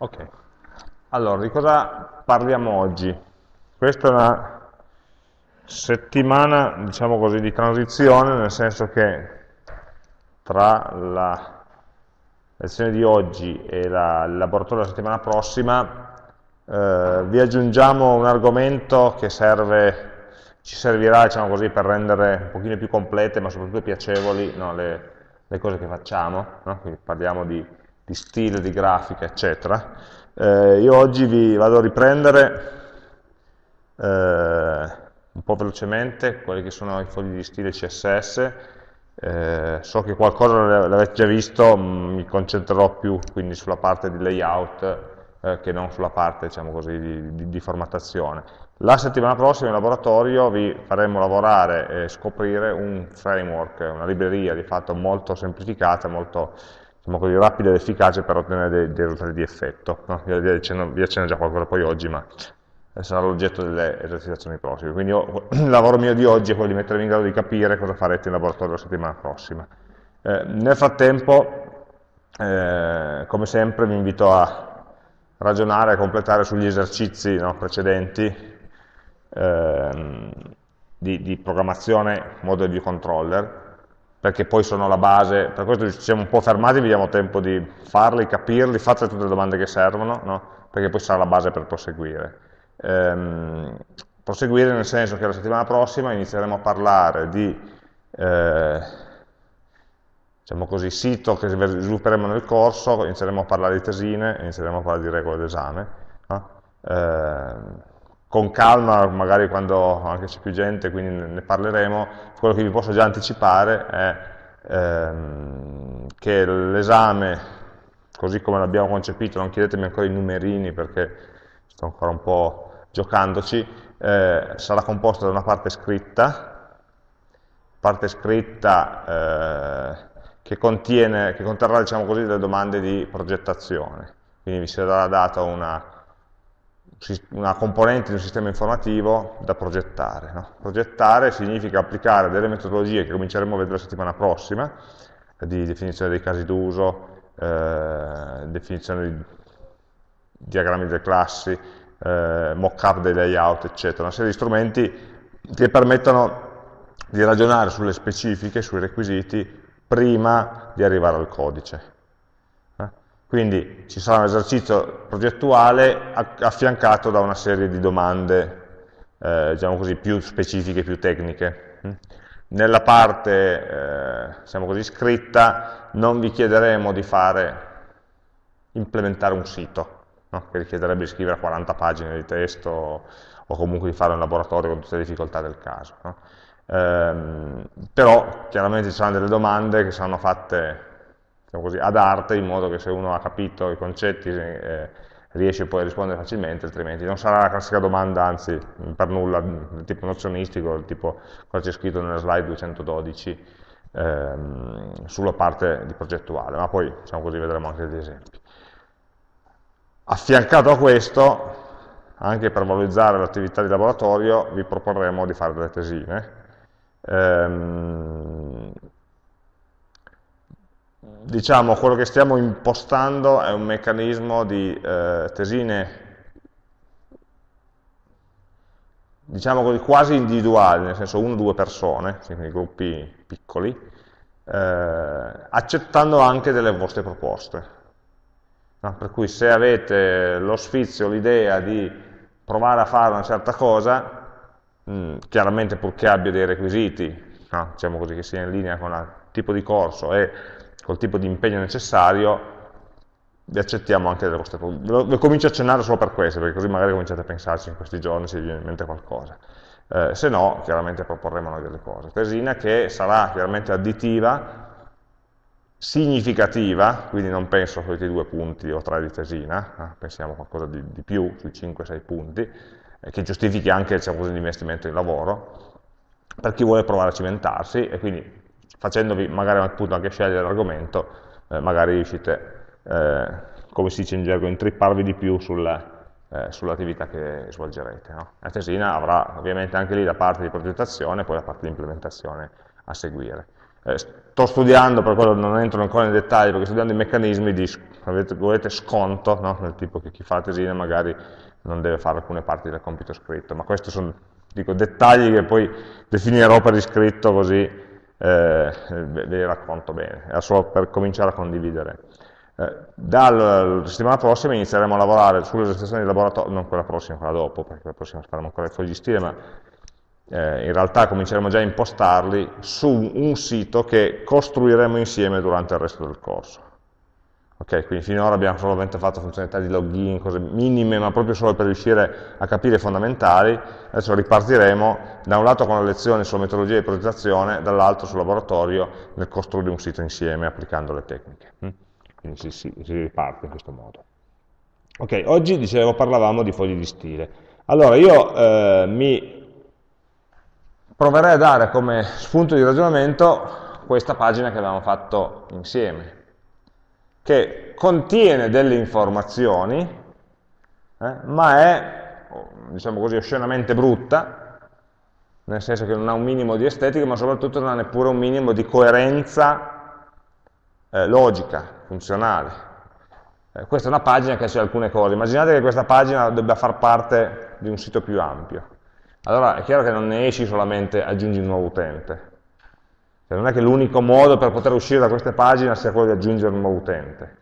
Ok, allora di cosa parliamo oggi? Questa è una settimana, diciamo così, di transizione, nel senso che tra la lezione di oggi e la, il laboratorio della settimana prossima eh, vi aggiungiamo un argomento che serve, ci servirà diciamo così, per rendere un pochino più complete ma soprattutto piacevoli no, le, le, cose che facciamo, no? parliamo di di stile, di grafica, eccetera. Eh, io oggi vi vado a riprendere eh, un po' velocemente quelli che sono i fogli di stile CSS, eh, so che qualcosa l'avete già visto, mm, mi concentrerò più quindi sulla parte di layout eh, che non sulla parte diciamo così, di, di, di, formattazione. La settimana prossima in laboratorio vi faremo lavorare e scoprire un framework, una libreria di fatto molto semplificata, molto diciamo così, rapida ed efficace per ottenere dei, dei risultati di effetto. No? Vi, accenno, vi accenno già qualcosa poi oggi, ma sarà l'oggetto delle esercitazioni prossime. Quindi io, il lavoro mio di oggi è quello di mettervi in grado di capire cosa farete in laboratorio la settimana prossima. Eh, nel frattempo, eh, come sempre, vi invito a ragionare, a completare sugli esercizi no, precedenti eh, di, di programmazione model view controller, perché poi sono la base, per questo ci siamo un po' fermati, vi diamo tempo di farli, capirli, fate tutte le domande che servono, no? perché poi sarà la base per proseguire. Ehm, proseguire nel senso che la settimana prossima inizieremo a parlare di eh, diciamo così, sito che svilupperemo nel corso, inizieremo a parlare di tesine, inizieremo a parlare di regole d'esame. No? Ehm, con calma, magari quando anche c'è più gente, quindi ne parleremo, quello che vi posso già anticipare è ehm, che l'esame, così come l'abbiamo concepito, non chiedetemi ancora i numerini perché sto ancora un po' giocandoci, eh, sarà composto da una parte scritta, parte scritta eh, che, contiene, che conterrà diciamo così, delle domande di progettazione, quindi vi sarà data una una componente di un sistema informativo da progettare. No? Progettare significa applicare delle metodologie che cominceremo a vedere la settimana prossima, di definizione dei casi d'uso, eh, definizione di diagrammi delle classi, eh, mock-up dei layout, eccetera, una serie di strumenti che permettono di ragionare sulle specifiche, sui requisiti, prima di arrivare al codice. Quindi ci sarà un esercizio progettuale affiancato da una serie di domande, eh, diciamo così, più specifiche, più tecniche. Nella parte, eh, diciamo così, scritta non vi chiederemo di fare, implementare un sito, no? che richiederebbe di scrivere 40 pagine di testo o comunque di fare un laboratorio con tutte le difficoltà del caso. No? Ehm, però chiaramente ci saranno delle domande che saranno fatte diciamo così, ad arte, in modo che se uno ha capito i concetti eh, riesce poi a rispondere facilmente, altrimenti non sarà la classica domanda, anzi per nulla, del tipo nozionistico, del tipo cosa c'è scritto nella slide 212 ehm, sulla parte di progettuale, ma poi diciamo così, vedremo anche degli esempi. Affiancato a questo, anche per valorizzare l'attività di laboratorio, vi proporremo di fare delle tesine. Ehm, diciamo, quello che stiamo impostando è un meccanismo di eh, tesine diciamo quasi individuali, nel senso uno o due persone, quindi gruppi piccoli, eh, accettando anche delle vostre proposte. No? Per cui se avete lo sfizio, l'idea di provare a fare una certa cosa, mh, mm, chiaramente purché abbia dei requisiti, no? diciamo così, che sia in linea con il tipo di corso e col tipo di impegno necessario, vi accettiamo anche delle vostre. Lo, lo comincio a accennare solo per questo, perché così magari cominciate a pensarci in questi giorni se vi viene in mente qualcosa. Eh, se no, chiaramente proporremo noi delle cose. Tesina che sarà chiaramente additiva, significativa, quindi non penso a questi due punti o tre di tesina, eh, pensiamo a qualcosa di, di più, sui 5-6 punti, eh, che giustifichi anche diciamo l'investimento in lavoro, per chi vuole provare a cimentarsi e quindi facendovi magari appunto anche scegliere l'argomento, eh, magari riuscite, eh, come si dice in gergo, intripparvi di più sulla, eh, sull'attività che svolgerete. No? La tesina avrà ovviamente anche lì la parte di progettazione e poi la parte di implementazione a seguire. Eh, sto studiando, per quello non entro ancora nei dettagli, perché sto studiando i meccanismi di volete sconto, no? del tipo che chi fa la tesina magari non deve fare alcune parti del compito scritto, ma questi sono dico, dettagli che poi definirò per iscritto così eh, ve li racconto bene, era solo per cominciare a condividere. Eh, dalla settimana prossima inizieremo a lavorare sulle registrazioni di laboratorio, non quella prossima, quella dopo, perché la prossima faremo ancora i fogli di stile, ma eh, in realtà cominceremo già a impostarli su un sito che costruiremo insieme durante il resto del corso. Ok, quindi finora abbiamo solamente fatto funzionalità di login, cose minime, ma proprio solo per riuscire a capire i fondamentali. Adesso ripartiremo da un lato con le lezioni sulla metodologia di progettazione, dall'altro sul laboratorio nel costruire un sito insieme applicando le tecniche. Mm? Quindi si, si, si riparte in questo modo. Ok, oggi dicevo parlavamo di fogli di stile. Allora io eh, mi proverei a dare come spunto di ragionamento questa pagina che avevamo fatto insieme che contiene delle informazioni, eh, ma è, diciamo così, oscenamente brutta, nel senso che non ha un minimo di estetica, ma soprattutto non ha neppure un minimo di coerenza eh, logica, funzionale. Eh, questa è una pagina che ha alcune cose. Immaginate che questa pagina debba far parte di un sito più ampio. Allora è chiaro che non ne esci solamente aggiungi un nuovo utente, cioè, non è che l'unico modo per poter uscire da queste pagine sia quello di aggiungere un nuovo utente.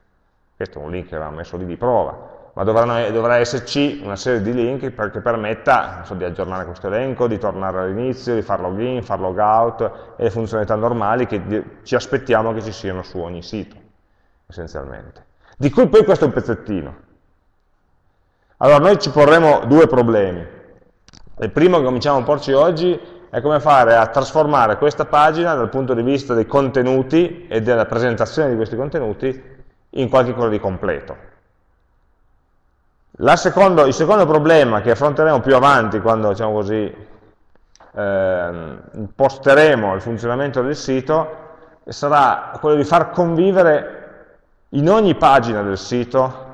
Questo è un link che avevamo messo lì di prova, ma dovranno, dovrà esserci una serie di link che permetta so, di aggiornare questo elenco, di tornare all'inizio, di far login, far logout e le funzionalità normali che ci aspettiamo che ci siano su ogni sito, essenzialmente. Di cui poi questo è un pezzettino. Allora noi ci porremo due problemi. Il primo che cominciamo a porci oggi è come fare a trasformare questa pagina dal punto di vista dei contenuti e della presentazione di questi contenuti in qualche cosa di completo. Secondo, il secondo problema che affronteremo più avanti quando diciamo così, eh, imposteremo il funzionamento del sito sarà quello di far convivere in ogni pagina del sito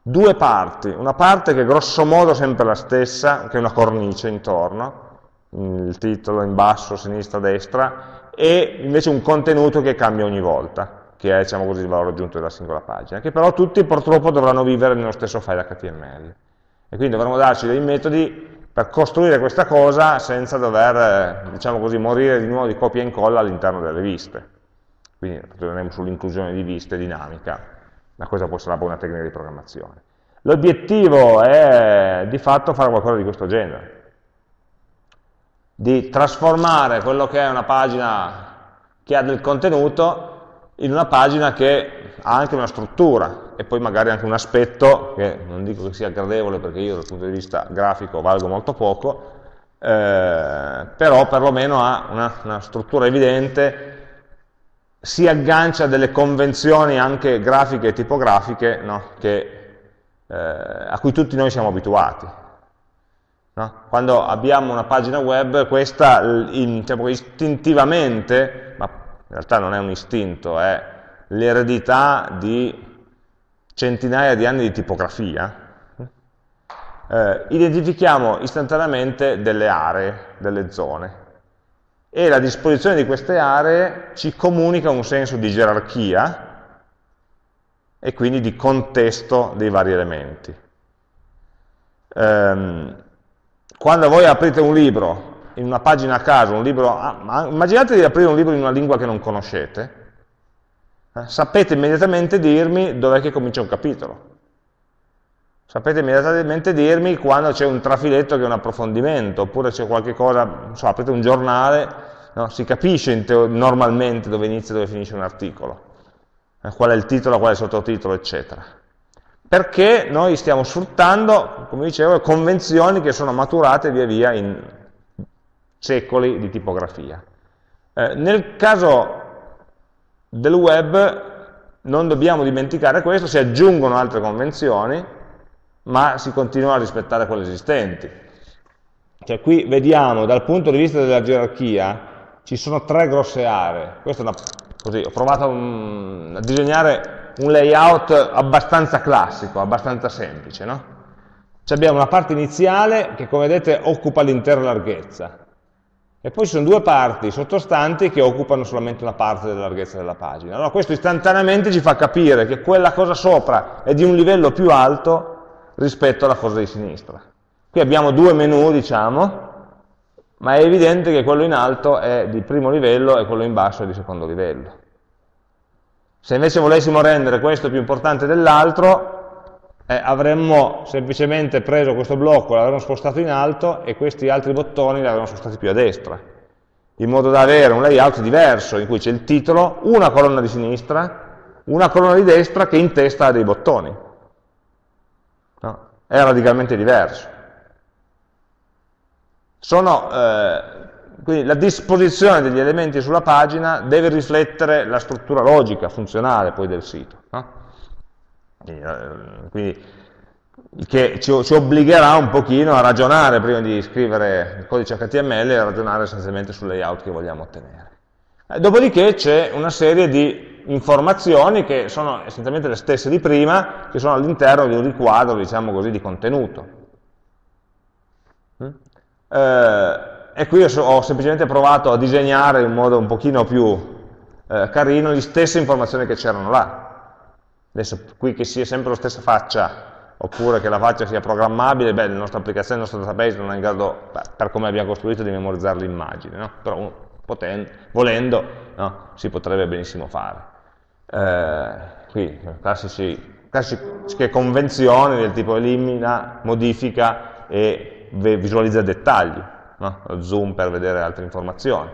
due parti, una parte che è grosso modo sempre la stessa, che è una cornice intorno, il titolo in basso, sinistra, destra, e invece un contenuto che cambia ogni volta, che è diciamo così, il valore aggiunto della singola pagina, che però tutti purtroppo dovranno vivere nello stesso file HTML. E quindi dovremo darci dei metodi per costruire questa cosa senza dover, diciamo così, morire di nuovo di copia e incolla all'interno delle viste. Quindi torneremo sull'inclusione di viste dinamica, ma questa può essere una buona tecnica di programmazione. L'obiettivo è di fatto fare qualcosa di questo genere di trasformare quello che è una pagina che ha del contenuto in una pagina che ha anche una struttura e poi magari anche un aspetto che non dico che sia gradevole perché io dal punto di vista grafico valgo molto poco, eh, però perlomeno ha una, una, struttura evidente, si aggancia a delle convenzioni anche grafiche e tipografiche no? che, eh, a cui tutti noi siamo abituati. No? Quando abbiamo una pagina web, questa in, diciamo, istintivamente, ma in realtà non è un istinto, è l'eredità di centinaia di anni di tipografia, eh, identifichiamo istantaneamente delle aree, delle zone, e la disposizione di queste aree ci comunica un senso di gerarchia e quindi di contesto dei vari elementi. Um, quando voi aprite un libro in una pagina a caso, un libro, ah, immaginate di aprire un libro in una lingua che non conoscete, eh, sapete immediatamente dirmi dov'è che comincia un capitolo. Sapete immediatamente dirmi quando c'è un trafiletto che è un approfondimento, oppure c'è qualche cosa, non so, aprite un giornale, no, si capisce normalmente dove inizia e dove finisce un articolo, eh, qual è il titolo, qual è il sottotitolo, eccetera perché noi stiamo sfruttando, come dicevo, convenzioni che sono maturate via via in secoli di tipografia. Eh, nel caso del web non dobbiamo dimenticare questo, si aggiungono altre convenzioni, ma si continua a rispettare quelle esistenti. Cioè qui vediamo dal punto di vista della gerarchia ci sono tre grosse aree. Questa è una, così, ho provato un, a disegnare un layout abbastanza classico, abbastanza semplice. No? Abbiamo una parte iniziale che, come vedete, occupa l'intera larghezza. e poi ci sono due parti sottostanti che occupano solamente una parte della larghezza della pagina. Allora questo istantaneamente ci fa capire che quella cosa sopra è di un livello più alto rispetto alla cosa di sinistra. Qui abbiamo due menu, diciamo, ma è evidente che quello in alto è di primo livello e quello in basso è di secondo livello. Se invece volessimo rendere questo più importante dell'altro, eh, avremmo semplicemente preso questo blocco, l'avremmo spostato in alto e questi altri bottoni li avremmo spostati più a destra, in modo da avere un layout diverso in cui c'è il titolo, una colonna di sinistra, una colonna di destra che in testa ha dei bottoni. No? È radicalmente diverso. Sono eh, quindi la disposizione degli elementi sulla pagina deve riflettere la struttura logica, funzionale poi del sito. No? Quindi, eh, che ci, ci, obbligherà un pochino a ragionare prima di scrivere il codice HTML e ragionare essenzialmente sul layout che vogliamo ottenere. Eh, dopodiché c'è una serie di informazioni che sono essenzialmente le stesse di prima, che sono all'interno di un riquadro, diciamo così, di contenuto. Mm? Eh, e qui ho semplicemente provato a disegnare in modo un pochino più eh, carino le stesse informazioni che c'erano là. Adesso qui che sia sempre la stessa faccia, oppure che la faccia sia programmabile, beh, la nostra applicazione, il nostro database non è in grado, beh, per come abbiamo costruito, di memorizzare l'immagine, no? però potendo, volendo no? si potrebbe benissimo fare. Eh, qui, classici, classiche convenzioni del tipo elimina, modifica e visualizza dettagli no? zoom per vedere altre informazioni.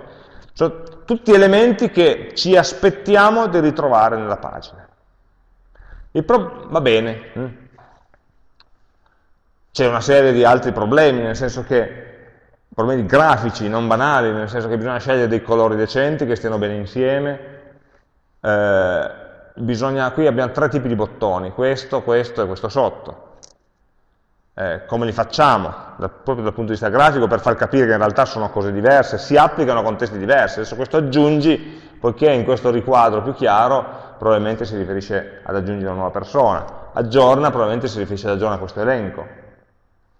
Sono tutti elementi che ci aspettiamo di ritrovare nella pagina. va bene, hm? c'è una serie di altri problemi, nel senso che problemi grafici, non banali, nel senso che bisogna scegliere dei colori decenti che stiano bene insieme. Eh, bisogna, qui abbiamo tre tipi di bottoni, questo, questo e questo sotto eh, come li facciamo, da, proprio dal punto di vista grafico, per far capire che in realtà sono cose diverse, si applicano a contesti diversi. Adesso questo aggiungi, poiché in questo riquadro più chiaro, probabilmente si riferisce ad aggiungere una nuova persona, aggiorna, probabilmente si riferisce ad aggiornare questo elenco.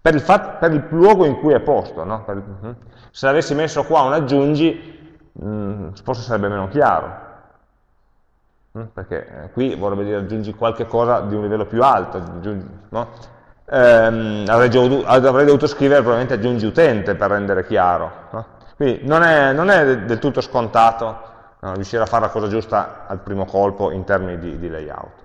Per il, per il, luogo in cui è posto, no? per, uh se avessi messo qua un aggiungi, mh, mm, forse sarebbe meno chiaro, mh? perché eh, qui vorrebbe dire aggiungi qualche cosa di un livello più alto, aggiungi, no? Ehm, avrei, dovuto, scrivere probabilmente aggiungi utente per rendere chiaro. No? Quindi non è, non è, del tutto scontato no, riuscire a fare la cosa giusta al primo colpo in termini di, di layout.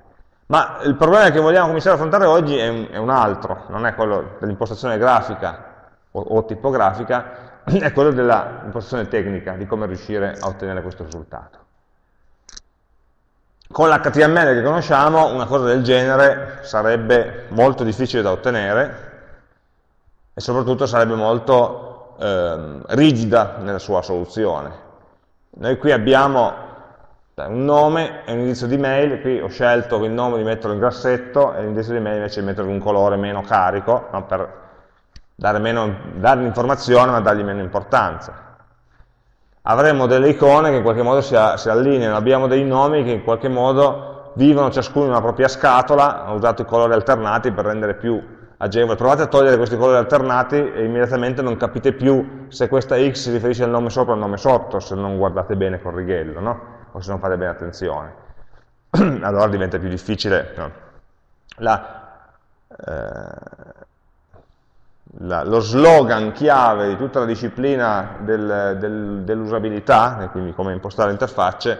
Ma il problema che vogliamo cominciare a affrontare oggi è un, è un altro, non è quello dell'impostazione grafica o, o tipografica, è quello dell'impostazione tecnica, di come riuscire a ottenere questo risultato. Con l'HTML che conosciamo una cosa del genere sarebbe molto difficile da ottenere e soprattutto sarebbe molto eh, rigida nella sua soluzione. Noi qui abbiamo un nome e un indirizzo di mail, qui ho scelto il nome di metterlo in grassetto e l'indirizzo di mail invece di metterlo in un colore meno carico, no? per dare, meno, dargli informazione ma dargli meno importanza avremo delle icone che in qualche modo si, si allineano, abbiamo dei nomi che in qualche modo vivono ciascuno in una propria scatola, ho usato i colori alternati per rendere più agevole. Provate a togliere questi colori alternati e immediatamente non capite più se questa X si riferisce al nome sopra o al nome sotto, se non guardate bene col righello, no? o se non fate bene attenzione. allora diventa più difficile no? la, eh, la, lo slogan chiave di tutta la disciplina del, del, dell'usabilità, quindi come impostare interfacce,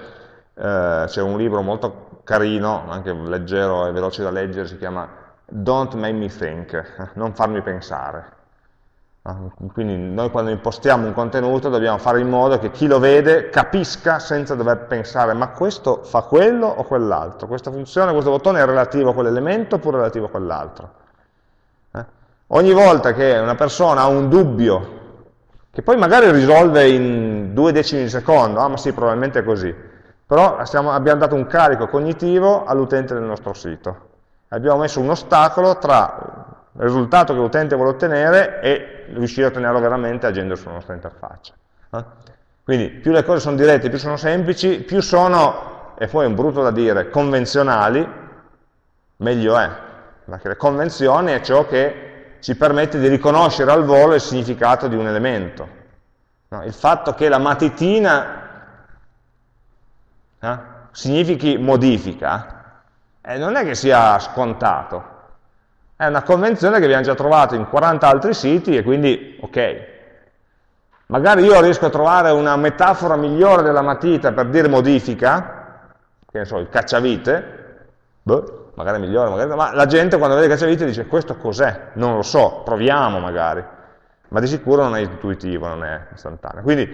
eh, c'è un libro molto carino, anche leggero e veloce da leggere, si chiama Don't Make Me Think, non farmi pensare. Ah, quindi noi quando impostiamo un contenuto dobbiamo fare in modo che chi lo vede capisca senza dover pensare ma questo fa quello o quell'altro, questa funzione, questo bottone è relativo a quell'elemento oppure relativo a quell'altro. Ogni volta che una persona ha un dubbio, che poi magari risolve in due decimi di secondo, ah ma sì, probabilmente è così, però stiamo, abbiamo dato un carico cognitivo all'utente del nostro sito. Abbiamo messo un ostacolo tra il risultato che l'utente vuole ottenere e riuscire a ottenerlo veramente agendo sulla nostra interfaccia. Eh? Quindi più le cose sono dirette, più sono semplici, più sono, e poi è un brutto da dire, convenzionali, meglio è. Perché le convenzioni è ciò che ci permette di riconoscere al volo il significato di un elemento. No? Il fatto che la matitina eh, significhi modifica, eh, non è che sia scontato. È una convenzione che abbiamo già trovato in 40 altri siti e quindi ok. Magari io riesco a trovare una metafora migliore della matita per dire modifica, che ne so, il cacciavite, boh, magari migliore, magari ma la gente quando vede cacciavite dice questo cos'è? Non lo so, proviamo magari, ma di sicuro non è intuitivo, non è istantaneo. Quindi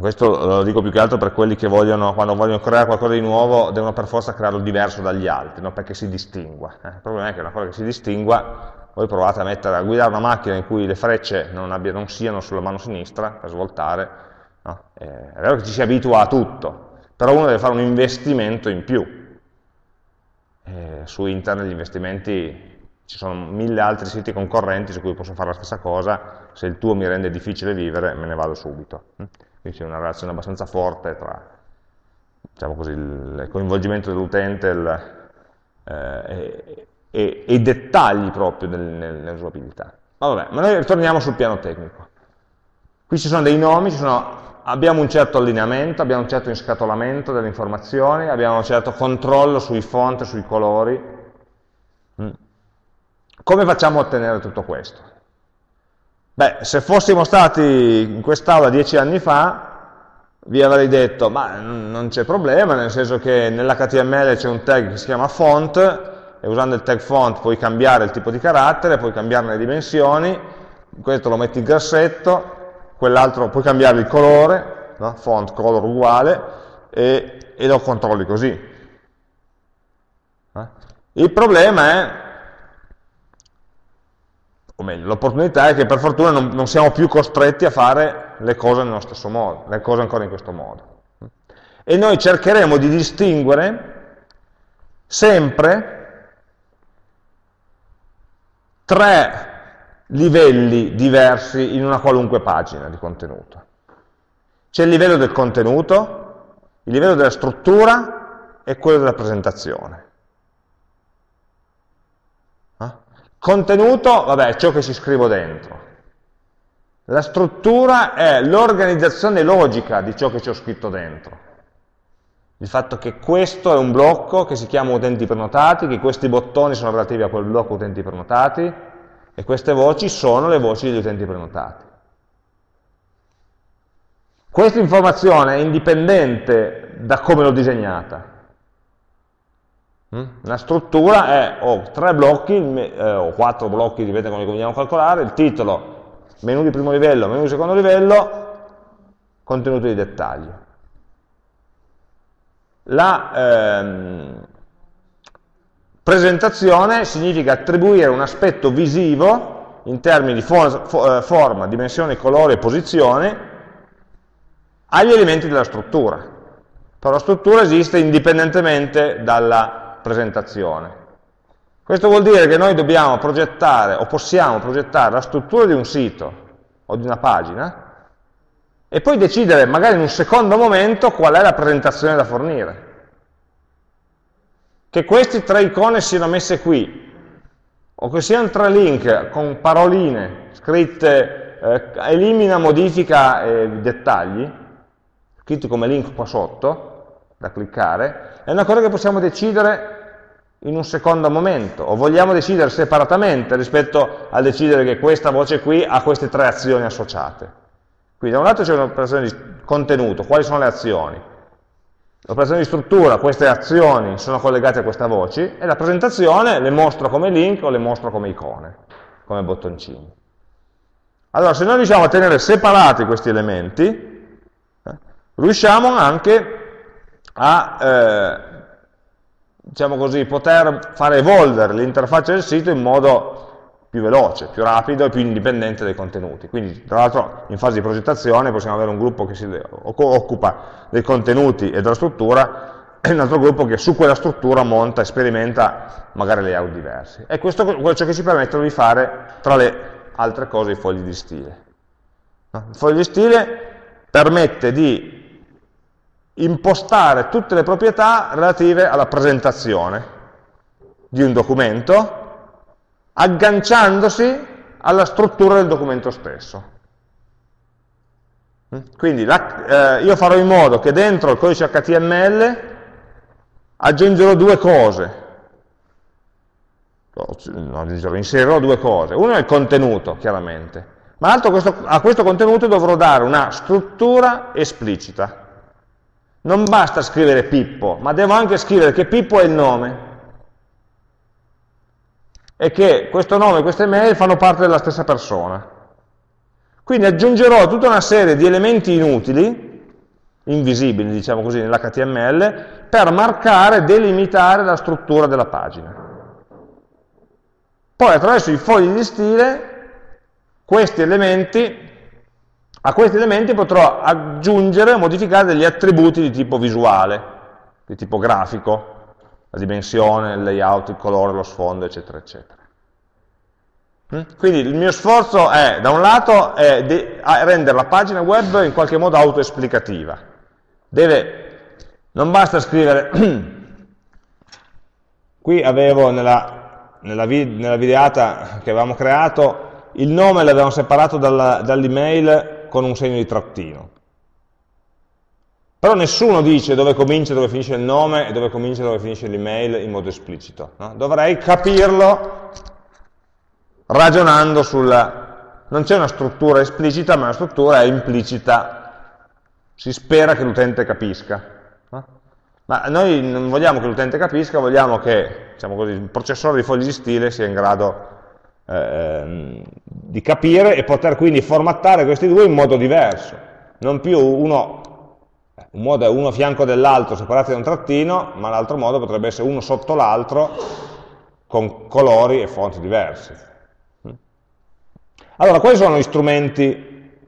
questo lo dico più che altro per quelli che vogliono, quando vogliono creare qualcosa di nuovo, devono per forza crearlo diverso dagli altri, no? perché si distingua. Eh? Il problema è che una cosa che si distingua voi provate a, mettere, a guidare una macchina in cui le frecce non, abbia, non siano sulla mano sinistra per svoltare, no? eh, è vero che ci si abitua a tutto, però uno deve fare un investimento in più. Eh, su internet gli investimenti, ci sono mille altri siti concorrenti su cui posso fare la stessa cosa, se il tuo mi rende difficile vivere me ne vado subito. Mm? Quindi c'è una relazione abbastanza forte tra diciamo così, il coinvolgimento dell'utente eh, e, i dettagli proprio nell'usabilità. Ma vabbè, ma noi ritorniamo sul piano tecnico. Qui ci sono dei nomi, ci sono, abbiamo un certo allineamento, abbiamo un certo inscatolamento delle informazioni, abbiamo un certo controllo sui font, sui colori. Mm. Come facciamo a ottenere tutto questo? Beh, se fossimo stati in quest'aula dieci anni fa, vi avrei detto, ma non c'è problema, nel senso che nell'HTML c'è un tag che si chiama font, e usando il tag font puoi cambiare il tipo di carattere, puoi cambiarne le dimensioni, questo lo metti in grassetto, quell'altro puoi cambiare il colore, no? font color uguale, e, e, lo controlli così. Eh? Il problema è, o meglio, l'opportunità è che per fortuna non, non siamo più costretti a fare le cose nello stesso modo, le cose ancora in questo modo. E noi cercheremo di distinguere sempre tre livelli diversi in una qualunque pagina di contenuto. C'è il livello del contenuto, il livello della struttura e quello della presentazione. Eh? Contenuto, vabbè, è ciò che ci scrivo dentro. La struttura è l'organizzazione logica di ciò che ci ho scritto dentro. Il fatto che questo è un blocco che si chiama utenti prenotati, che questi bottoni sono relativi a quel blocco utenti prenotati, e queste voci sono le voci degli utenti prenotati. Questa informazione è indipendente da come l'ho disegnata. Mm? La struttura è, ho tre blocchi, eh, o quattro blocchi, dipende come li vogliamo calcolare, il titolo, menu di primo livello, menu di secondo livello, contenuto di dettaglio. La ehm, presentazione significa attribuire un aspetto visivo in termini di for eh, forma, dimensione, colore e posizione agli elementi della struttura. Però la struttura esiste indipendentemente dalla presentazione. Questo vuol dire che noi dobbiamo progettare o possiamo progettare la struttura di un sito o di una pagina e poi decidere magari in un secondo momento qual è la presentazione da fornire. Che queste tre icone siano messe qui, o che siano tre link con paroline scritte eh, elimina, modifica e dettagli, scritti come link qua sotto, da cliccare, è una cosa che possiamo decidere in un secondo momento, o vogliamo decidere separatamente rispetto a decidere che questa voce qui ha queste tre azioni associate. Quindi da un lato c'è un'operazione di contenuto, quali sono le azioni? L'operazione di struttura, queste azioni sono collegate a queste voci, e la presentazione le mostro come link o le mostro come icone, come bottoncini. Allora, se noi riusciamo a tenere separati questi elementi, eh, riusciamo anche a, eh, diciamo così, poter fare evolvere l'interfaccia del sito in modo più veloce, più rapido e più indipendente dai contenuti. Quindi, tra l'altro, in fase di progettazione possiamo avere un gruppo che si occupa dei contenuti e della struttura e un altro gruppo che su quella struttura monta e sperimenta magari layout diversi. E questo è ciò che ci permette di fare, tra le altre cose, i fogli di stile. Il foglio di stile permette di impostare tutte le proprietà relative alla presentazione di un documento agganciandosi alla struttura del documento stesso. Quindi la, eh, io farò in modo che dentro il codice HTML aggiungerò due cose, no, inserirò due cose. Uno è il contenuto, chiaramente, ma l'altro a questo contenuto dovrò dare una struttura esplicita. Non basta scrivere Pippo, ma devo anche scrivere che Pippo è il nome e che questo nome e queste mail fanno parte della stessa persona. Quindi aggiungerò tutta una serie di elementi inutili, invisibili diciamo così nell'HTML, per marcare e delimitare la struttura della pagina. Poi attraverso i fogli di stile questi elementi, a questi elementi potrò aggiungere o modificare degli attributi di tipo visuale, di tipo grafico, la dimensione, il layout, il colore, lo sfondo, eccetera, eccetera. Mm? Quindi il mio sforzo è, da un lato, è rendere la pagina web in qualche modo autoesplicativa. Non basta scrivere, qui avevo nella, nella, nella, videata che avevamo creato, il nome l'avevamo separato dall'email con un segno di trattino. Però nessuno dice dove comincia e dove finisce il nome e dove comincia e dove finisce l'email in modo esplicito. No? Dovrei capirlo ragionando sulla... Non c'è una struttura esplicita, ma una struttura implicita. Si spera che l'utente capisca. No? Ma noi non vogliamo che l'utente capisca, vogliamo che diciamo così, il processore di fogli di stile sia in grado eh, di capire e poter quindi formattare questi due in modo diverso. Non più uno un modo è uno a fianco dell'altro separati da un trattino, ma l'altro modo potrebbe essere uno sotto l'altro con colori e fonti diversi. Allora, quali sono gli strumenti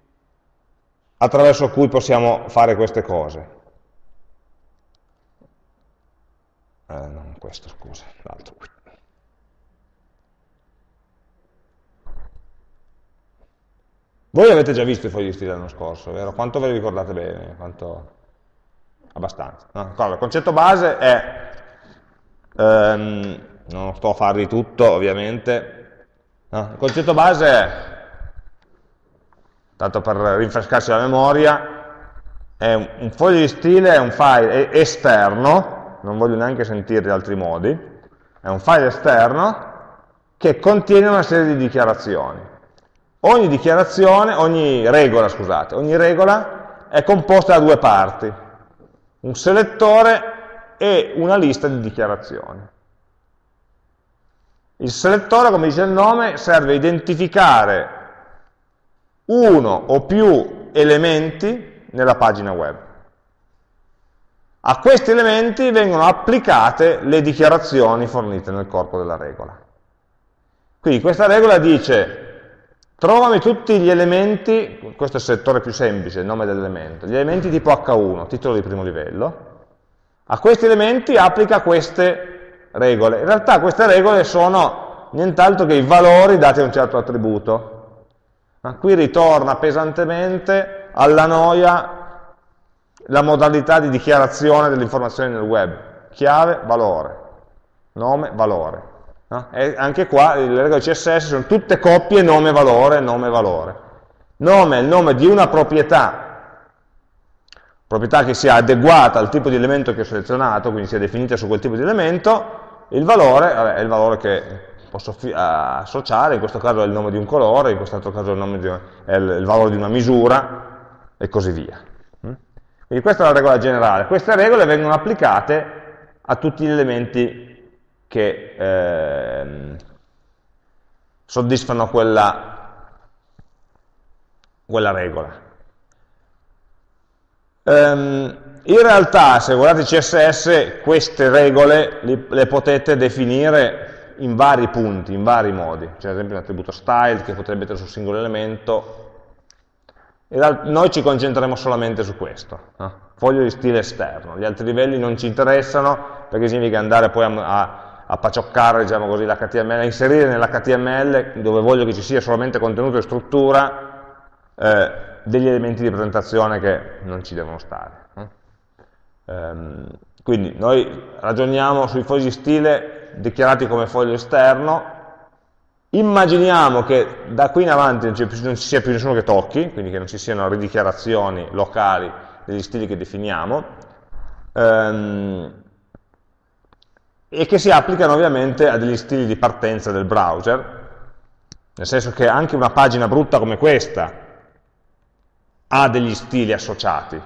attraverso cui possiamo fare queste cose? Eh, non questo, scusa, l'altro qui. Voi avete già visto i fogli di stile l'anno scorso, vero? Quanto ve li ricordate bene? Quanto abbastanza. No? il concetto base è, ehm, non sto a farvi tutto ovviamente, no? il concetto base è, tanto per rinfrescarsi la memoria, è un, un foglio di stile, è un file esterno, non voglio neanche sentirli altri modi, è un file esterno che contiene una serie di dichiarazioni. Ogni dichiarazione, ogni regola, scusate, ogni regola è composta da due parti un selettore e una lista di dichiarazioni. Il selettore, come dice il nome, serve a identificare uno o più elementi nella pagina web. A questi elementi vengono applicate le dichiarazioni fornite nel corpo della regola. Quindi questa regola dice Trovami tutti gli elementi, questo è il settore più semplice, il nome dell'elemento, gli elementi tipo H1, titolo di primo livello. A questi elementi applica queste regole. In realtà queste regole sono nient'altro che i valori dati a un certo attributo. Ma qui ritorna pesantemente alla noia la modalità di dichiarazione delle informazioni nel web. Chiave, valore. Nome, valore. No? anche qua le regole CSS sono tutte coppie nome-valore, nome-valore. Nome è il nome di una proprietà, proprietà che sia adeguata al tipo di elemento che ho selezionato, quindi sia definita su quel tipo di elemento, il valore vabbè, è il valore che posso associare, in questo caso è il nome di un colore, in quest'altro caso è il, di, è il, valore di una misura, e così via. Mm? Quindi questa è la regola generale. Queste regole vengono applicate a tutti gli elementi che eh, soddisfano quella, quella regola. Um, in realtà, se guardate CSS, queste regole li, le potete definire in vari punti, in vari modi. C'è ad esempio un attributo style che potrebbe mettere sul singolo elemento. E noi ci concentreremo solamente su questo. No? Foglio di stile esterno. Gli altri livelli non ci interessano perché significa andare poi a, a a pacioccare diciamo così, l'HTML, a inserire nell'HTML, dove voglio che ci sia solamente contenuto e struttura, eh, degli elementi di presentazione che non ci devono stare. Um, quindi noi ragioniamo sui fogli di stile dichiarati come foglio esterno, Immaginiamo che da qui in avanti non ci sia più nessuno che tocchi, quindi che non ci siano ridichiarazioni locali degli stili che definiamo, ehm, e che si applicano ovviamente a degli stili di partenza del browser, nel senso che anche una pagina brutta come questa ha degli stili associati,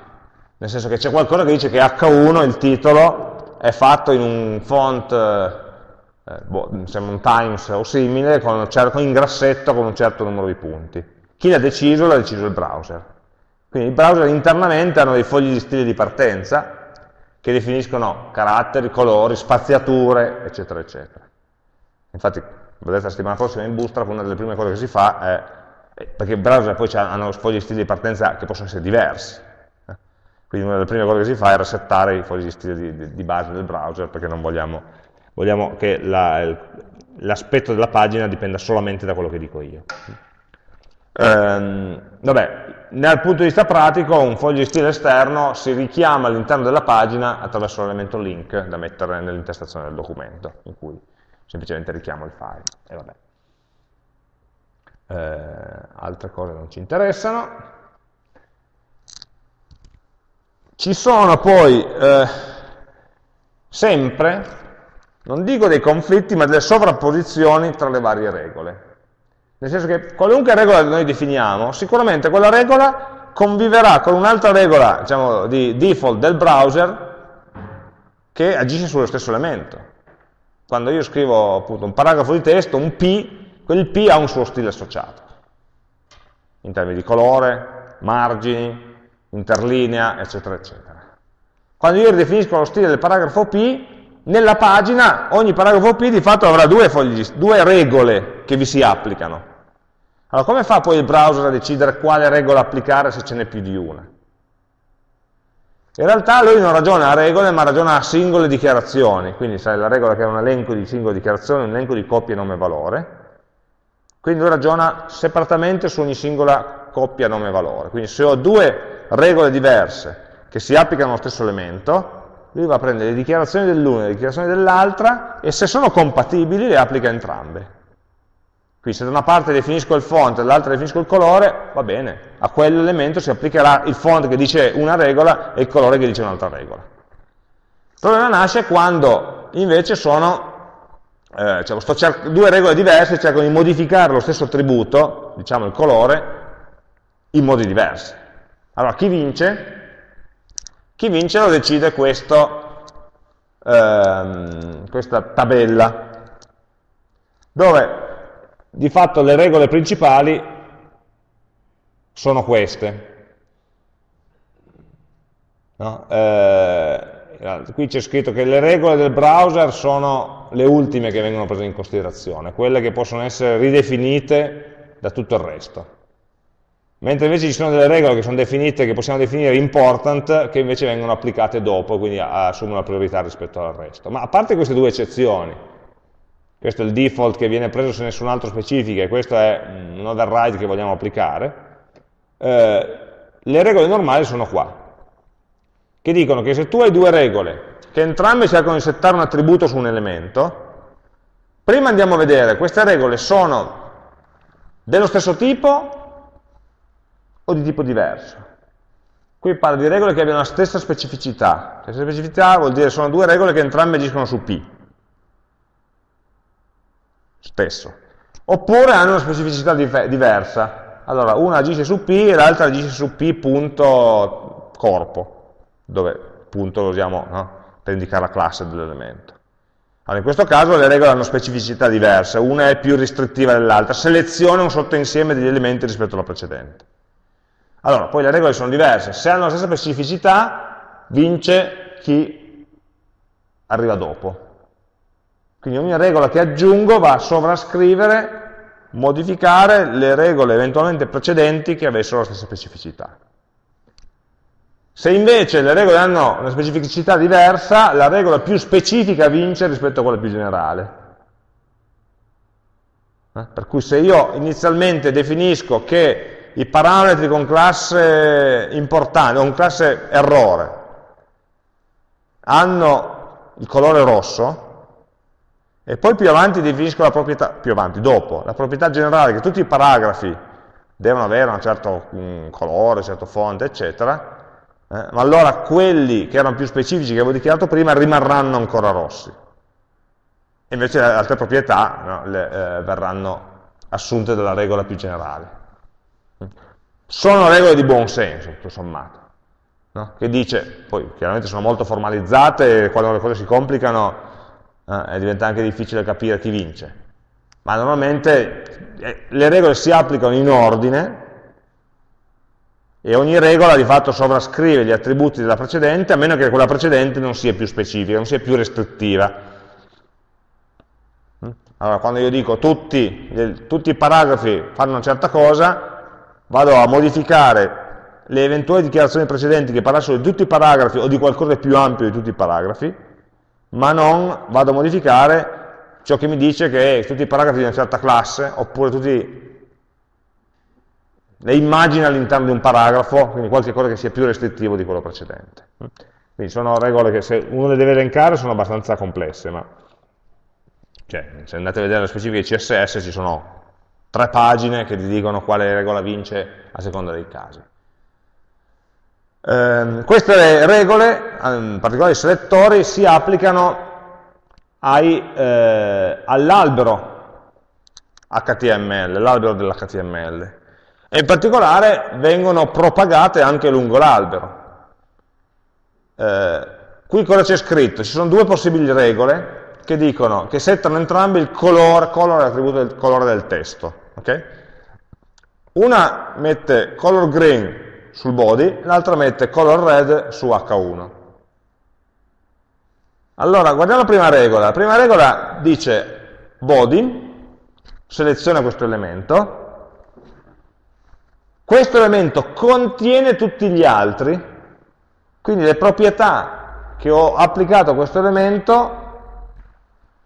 nel senso che c'è qualcosa che dice che H1, il titolo, è fatto in un font eh, boh, sembra un Times o simile, con in grassetto con un certo numero di punti. Chi l'ha deciso? L'ha deciso il browser. Quindi i browser internamente hanno dei fogli di stile di partenza che definiscono caratteri, colori, spaziature, eccetera, eccetera. Infatti, vedete la settimana prossima in Bootstrap una delle prime cose che si fa è, perché i browser poi hanno fogli di stile di partenza che possono essere diversi, eh. quindi una delle prime cose che si fa è resettare i fogli di stile di, di, di base del browser perché non vogliamo vogliamo che l'aspetto la, della pagina dipenda solamente da quello che dico io. Ehm, vabbè, dal punto di vista pratico un foglio di stile esterno si richiama all'interno della pagina attraverso l'elemento link da mettere nell'intestazione del documento, in cui semplicemente richiamo il file. E vabbè. Eh, altre cose non ci interessano. Ci sono poi eh, sempre non dico dei conflitti, ma delle sovrapposizioni tra le varie regole. Nel senso che qualunque regola noi definiamo, sicuramente quella regola conviverà con un'altra regola diciamo, di default del browser che agisce sullo stesso elemento. Quando io scrivo appunto, un paragrafo di testo, un P, quel P ha un suo stile associato, in termini di colore, margini, interlinea, eccetera, eccetera. Quando io ridefinisco lo stile del paragrafo P, nella pagina ogni paragrafo P di fatto avrà due, fogli, due regole che vi si applicano. Allora come fa poi il browser a decidere quale regola applicare se ce n'è più di una? In realtà lui non ragiona a regole, ma ragiona a singole dichiarazioni, quindi sai la regola che è un elenco di singole dichiarazioni, un elenco di coppie nome-valore, quindi lui ragiona separatamente su ogni singola coppia nome-valore. Quindi se ho due regole diverse che si applicano allo stesso elemento, lui va a prendere le dichiarazioni dell'una e le dichiarazioni dell'altra e se sono compatibili le applica entrambe. Quindi se da una parte definisco il font e dall'altra definisco il colore, va bene, a quell'elemento si applicherà il font che dice una regola e il colore che dice un'altra regola. Il problema nasce quando invece sono eh, cioè due regole diverse cercano di modificare lo stesso attributo, diciamo il colore, in modi diversi. Allora chi vince? Chi vince lo decide questo, ehm, questa tabella, dove di fatto le regole principali sono queste. No? Eh, qui c'è scritto che le regole del browser sono le ultime che vengono prese in considerazione, quelle che possono essere ridefinite da tutto il resto mentre invece ci sono delle regole che sono definite, che possiamo definire important, che invece vengono applicate dopo, quindi assumono la priorità rispetto al resto. Ma a parte queste due eccezioni, questo è il default che viene preso se nessun altro specifica, e questo è un override che vogliamo applicare, eh, le regole normali sono qua, che dicono che se tu hai due regole, che entrambe cercano di settare un attributo su un elemento, prima andiamo a vedere, queste regole sono dello stesso tipo o di tipo diverso. Qui parla di regole che abbiano la stessa specificità. La stessa specificità vuol dire che sono due regole che entrambe agiscono su P. Spesso. Oppure hanno una specificità diversa. Allora, una agisce su P e l'altra agisce su P punto corpo, dove punto lo usiamo no? per indicare la classe dell'elemento. Allora, in questo caso le regole hanno specificità diverse, una è più restrittiva dell'altra, seleziona un sottoinsieme degli elementi rispetto alla precedente. Allora, poi le regole sono diverse, se hanno la stessa specificità vince chi arriva dopo. Quindi ogni regola che aggiungo va a sovrascrivere, modificare le regole eventualmente precedenti che avessero la stessa specificità. Se invece le regole hanno una specificità diversa, la regola più specifica vince rispetto a quella più generale. Eh? Per cui se io inizialmente definisco che i parametri con classe importante, con classe errore, hanno il colore rosso, e poi più avanti definisco la proprietà, più avanti, dopo, la proprietà generale che tutti i paragrafi devono avere un certo um, colore, un certo fonte, eccetera, eh, ma allora quelli che erano più specifici che avevo dichiarato prima rimarranno ancora rossi. Invece le altre proprietà no, le, eh, verranno assunte dalla regola più generale. Sono regole di buon senso, tutto sommato, no? che dice, poi chiaramente sono molto formalizzate quando le cose si complicano eh, diventa anche difficile capire chi vince, ma normalmente eh, le regole si applicano in ordine e ogni regola di fatto sovrascrive gli attributi della precedente a meno che quella precedente non sia più specifica, non sia più restrittiva. Allora, quando io dico tutti, tutti i paragrafi fanno una certa cosa, vado a modificare le eventuali dichiarazioni precedenti che parlassero di tutti i paragrafi o di qualcosa di più ampio di tutti i paragrafi, ma non vado a modificare ciò che mi dice che tutti i paragrafi di una certa classe, oppure tutti le immagini all'interno di un paragrafo, quindi qualche cosa che sia più restrittivo di quello precedente. Quindi sono regole che se uno le deve elencare sono abbastanza complesse, ma cioè, se andate a vedere le specifiche CSS ci sono tre pagine che ti dicono quale regola vince a seconda dei casi. Eh, queste regole, in particolare i selettori, si applicano eh, all'albero HTML, l'albero dell'HTML, e in particolare vengono propagate anche lungo l'albero. Eh, qui cosa c'è scritto? Ci sono due possibili regole che dicono che settano entrambi il colore, color l'attributo del colore del testo. Okay? Una mette color green sul body, l'altra mette color red su H1. Allora, guardiamo la prima regola. La prima regola dice body, seleziona questo elemento, questo elemento contiene tutti gli altri, quindi le proprietà che ho applicato a questo elemento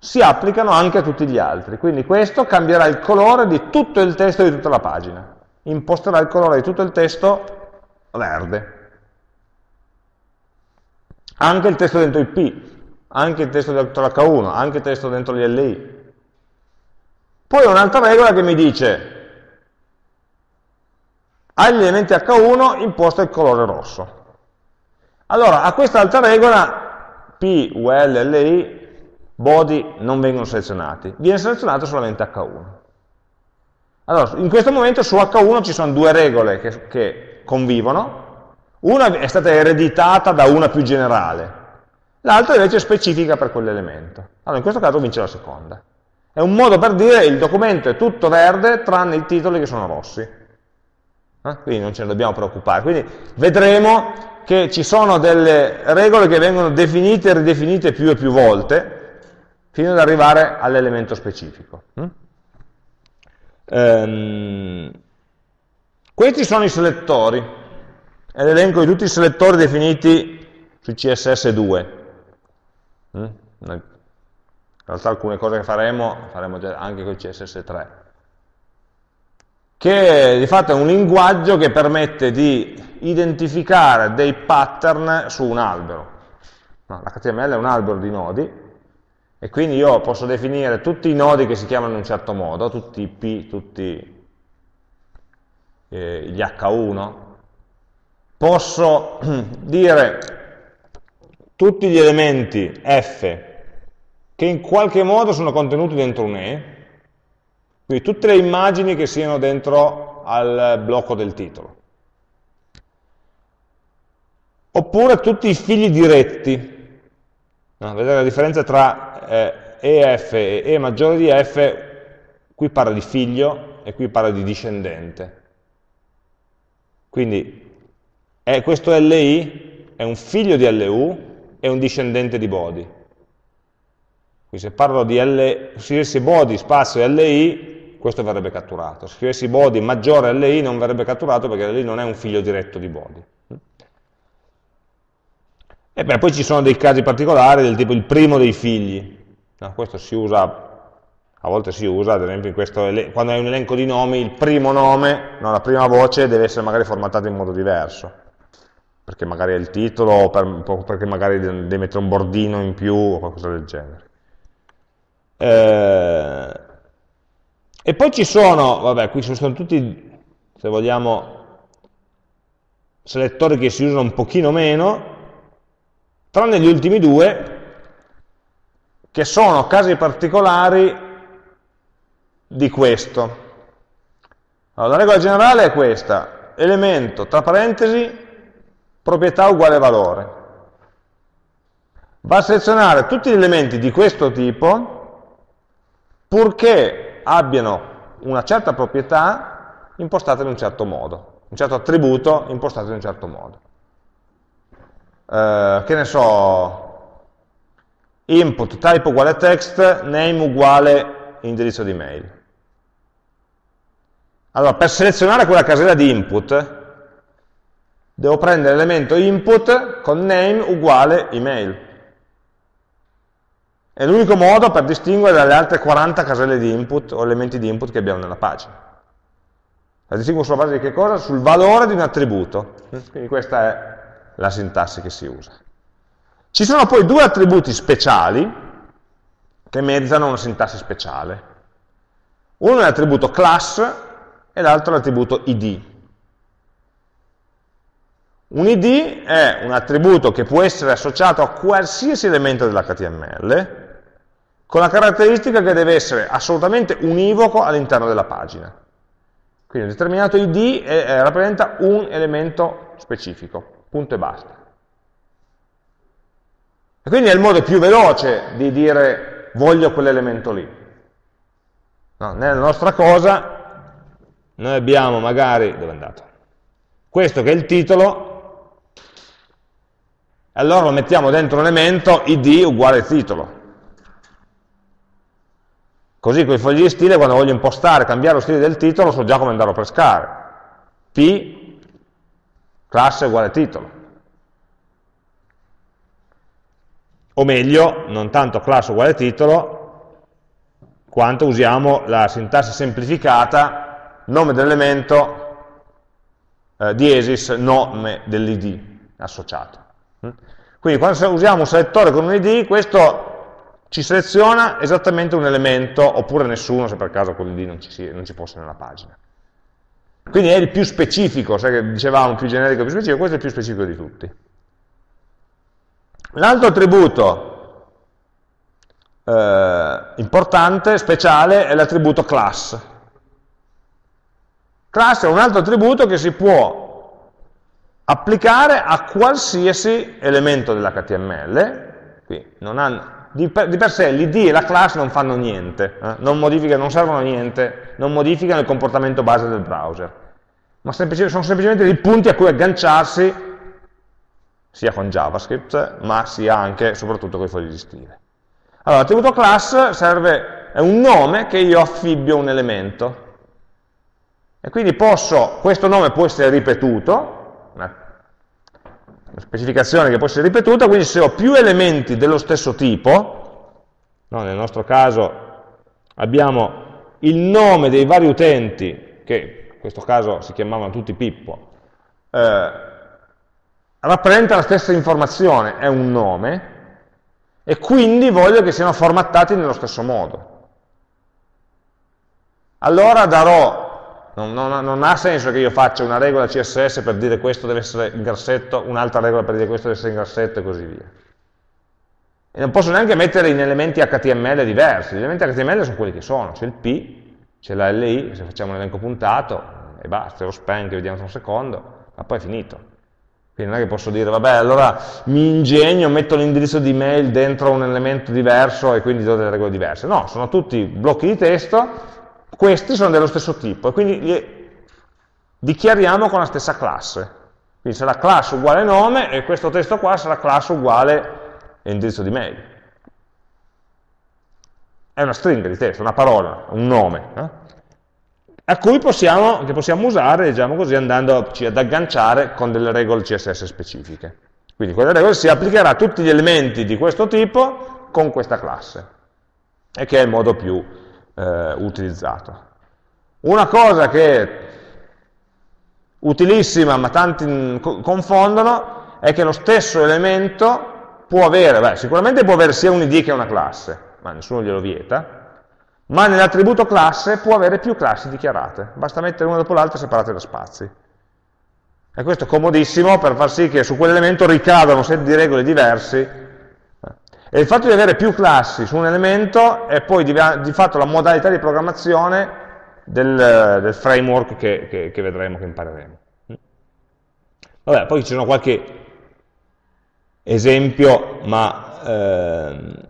si applicano anche a tutti gli altri. Quindi questo cambierà il colore di tutto il testo di tutta la pagina. Imposterà il colore di tutto il testo verde. Anche il testo dentro il P, anche il testo dentro l'H1, anche il testo dentro gli LI. Poi ho un'altra regola che mi dice agli elementi H1 imposta il colore rosso. Allora, a questa altra regola, P, UL, LI, body non vengono selezionati, viene selezionato solamente H1. Allora, in questo momento su H1 ci sono due regole che, che convivono, una è stata ereditata da una più generale, l'altra invece è specifica per quell'elemento. Allora, in questo caso vince la seconda. È un modo per dire il documento è tutto verde tranne i titoli che sono rossi. Eh? Quindi non ce ne dobbiamo preoccupare. Quindi vedremo che ci sono delle regole che vengono definite e ridefinite più e più volte, fino ad arrivare all'elemento specifico. Mm? Ehm, questi sono i selettori, è l'elenco di tutti i selettori definiti su CSS2. Mm? In realtà alcune cose che faremo, faremo anche con CSS3 che di fatto è un linguaggio che permette di identificare dei pattern su un albero. No, L'HTML è un albero di nodi, e quindi io posso definire tutti i nodi che si chiamano in un certo modo, tutti i P, tutti eh, gli H1, posso dire tutti gli elementi F che in qualche modo sono contenuti dentro un E, quindi tutte le immagini che siano dentro al blocco del titolo. Oppure tutti i figli diretti. No, vedete la differenza tra eh, EF e E maggiore di F, qui parla di figlio e qui parla di discendente. Quindi è, questo LI è un figlio di LU e un discendente di body. Quindi se parlo di L, scrivessi body spazio LI, questo verrebbe catturato. Se scrivessi body maggiore LI non verrebbe catturato perché LI non è un figlio diretto di body. E beh, poi ci sono dei casi particolari del tipo il primo dei figli. No, questo si usa, a volte si usa, ad esempio questo, quando hai un elenco di nomi, il primo nome, no, la prima voce deve essere magari formattata in modo diverso, perché magari è il titolo, o per, perché magari devi mettere un bordino in più, o qualcosa del genere. Eh, e poi ci sono, vabbè, qui ci sono tutti, se vogliamo, selettori che si usano un pochino meno, tranne gli ultimi due, che sono casi particolari di questo. Allora, la regola generale è questa, elemento, tra parentesi, proprietà uguale valore. Va a selezionare tutti gli elementi di questo tipo, purché abbiano una certa proprietà impostata in un certo modo, un certo attributo impostato in un certo modo. Eh, che ne so, input type uguale text, name uguale indirizzo di mail. Allora, per selezionare quella casella di input, devo prendere l'elemento input con name uguale email. È l'unico modo per distinguere dalle altre 40 caselle di input o elementi di input che abbiamo nella pagina. La distingo sulla base di che cosa? Sul valore di un attributo. Quindi questa è la sintassi che si usa. Ci sono poi due attributi speciali che mezzano una sintassi speciale. Uno è l'attributo class e l'altro è l'attributo id. Un id è un attributo che può essere associato a qualsiasi elemento dell'HTML con la caratteristica che deve essere assolutamente univoco all'interno della pagina. Quindi un determinato id è, è, rappresenta un elemento specifico, punto e basta. E quindi è il modo più veloce di dire voglio quell'elemento lì. No, nella nostra cosa noi abbiamo magari, dove è andato? Questo che è il titolo, allora lo mettiamo dentro un elemento id uguale titolo. Così con i fogli di stile, quando voglio impostare, cambiare lo stile del titolo, so già come andarlo a pescare. P, classe uguale titolo. o meglio, non tanto classe uguale titolo, quanto usiamo la sintassi semplificata, nome dell'elemento, eh, diesis, nome dell'id associato. Mm? Quindi quando usiamo un selettore con un id, questo ci seleziona esattamente un elemento, oppure nessuno, se per caso quell'id non, non ci, fosse nella pagina. Quindi è il più specifico, sai che dicevamo più generico più specifico, questo è il più specifico di tutti. L'altro attributo eh, importante, speciale, è l'attributo class. Class è un altro attributo che si può applicare a qualsiasi elemento dell'HTML, di, per, di per, sé l'id e la class non fanno niente, eh? non, non, servono a niente, non modificano il comportamento base del browser, ma semplici, sono semplicemente dei punti a cui agganciarsi sia con JavaScript, ma sia anche e soprattutto con i fogli di stile. Allora, l'attributo class serve, è un nome che io affibbio un elemento. E quindi posso, questo nome può essere ripetuto, specificazione che può essere ripetuta, quindi se ho più elementi dello stesso tipo, no, nel nostro caso abbiamo il nome dei vari utenti, che in questo caso si chiamavano tutti Pippo, eh, rappresenta la stessa informazione, è un nome, e quindi voglio che siano formattati nello stesso modo. Allora darò, non, non, non, ha senso che io faccia una regola CSS per dire questo deve essere in grassetto, un'altra regola per dire questo deve essere in grassetto e così via. E non posso neanche mettere in elementi HTML diversi, gli elementi HTML sono quelli che sono, c'è il P, c'è la LI, se facciamo un elenco puntato, e basta, lo span che vediamo tra un secondo, ma poi è finito. Quindi non è che posso dire, vabbè, allora mi ingegno, metto l'indirizzo di mail dentro un elemento diverso e quindi do delle regole diverse. No, sono tutti blocchi di testo, questi sono dello stesso tipo e quindi li dichiariamo con la stessa classe. Quindi sarà class uguale nome e questo testo qua sarà class uguale indirizzo di mail. È una stringa di testo, una parola, un nome. Eh? a cui possiamo, che possiamo usare, diciamo così, andandoci ad agganciare con delle regole CSS specifiche. Quindi quelle regole si applicherà a tutti gli elementi di questo tipo con questa classe, e che è il modo più eh, utilizzato. Una cosa che è utilissima, ma tanti confondono, è che lo stesso elemento può avere, beh, sicuramente può avere sia un id che una classe, ma nessuno glielo vieta, ma nell'attributo classe può avere più classi dichiarate, basta mettere una dopo l'altra separate da spazi. E questo è comodissimo per far sì che su quell'elemento ricadano set di regole diversi. E il fatto di avere più classi su un elemento è poi di, di fatto la modalità di programmazione del, del framework che, che, che, vedremo, che impareremo. Vabbè, poi ci sono qualche esempio, ma ehm,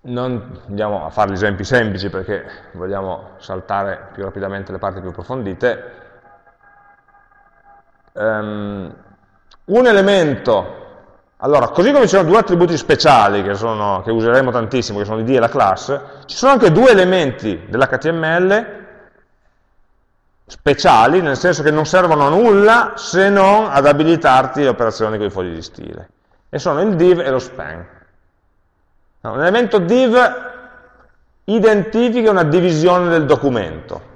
non andiamo a fare gli esempi semplici perché vogliamo saltare più rapidamente le parti più approfondite. Um, un elemento, allora, così come ci sono due attributi speciali che, sono, che useremo tantissimo, che sono l'id e la class, ci sono anche due elementi dell'HTML speciali, nel senso che non servono a nulla se non ad abilitarti le operazioni con i fogli di stile. E sono il div e lo span. Un elemento div identifica una divisione del documento.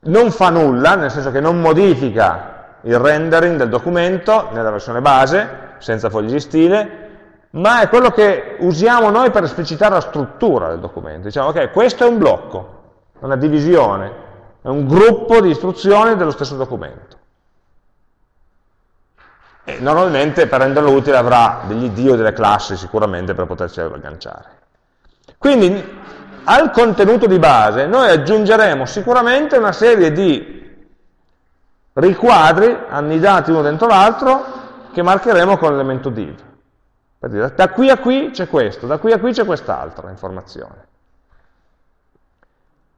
Non fa nulla, nel senso che non modifica il rendering del documento nella versione base, senza fogli di stile, ma è quello che usiamo noi per esplicitare la struttura del documento. Diciamo, ok, questo è un blocco, è una divisione, è un gruppo di istruzioni dello stesso documento. E normalmente per renderlo utile avrà degli dio delle classi sicuramente per poterci agganciare. Quindi al contenuto di base noi aggiungeremo sicuramente una serie di riquadri annidati uno dentro l'altro che marcheremo con l'elemento div. Per dire, da qui a qui c'è questo, da qui a qui c'è quest'altra informazione.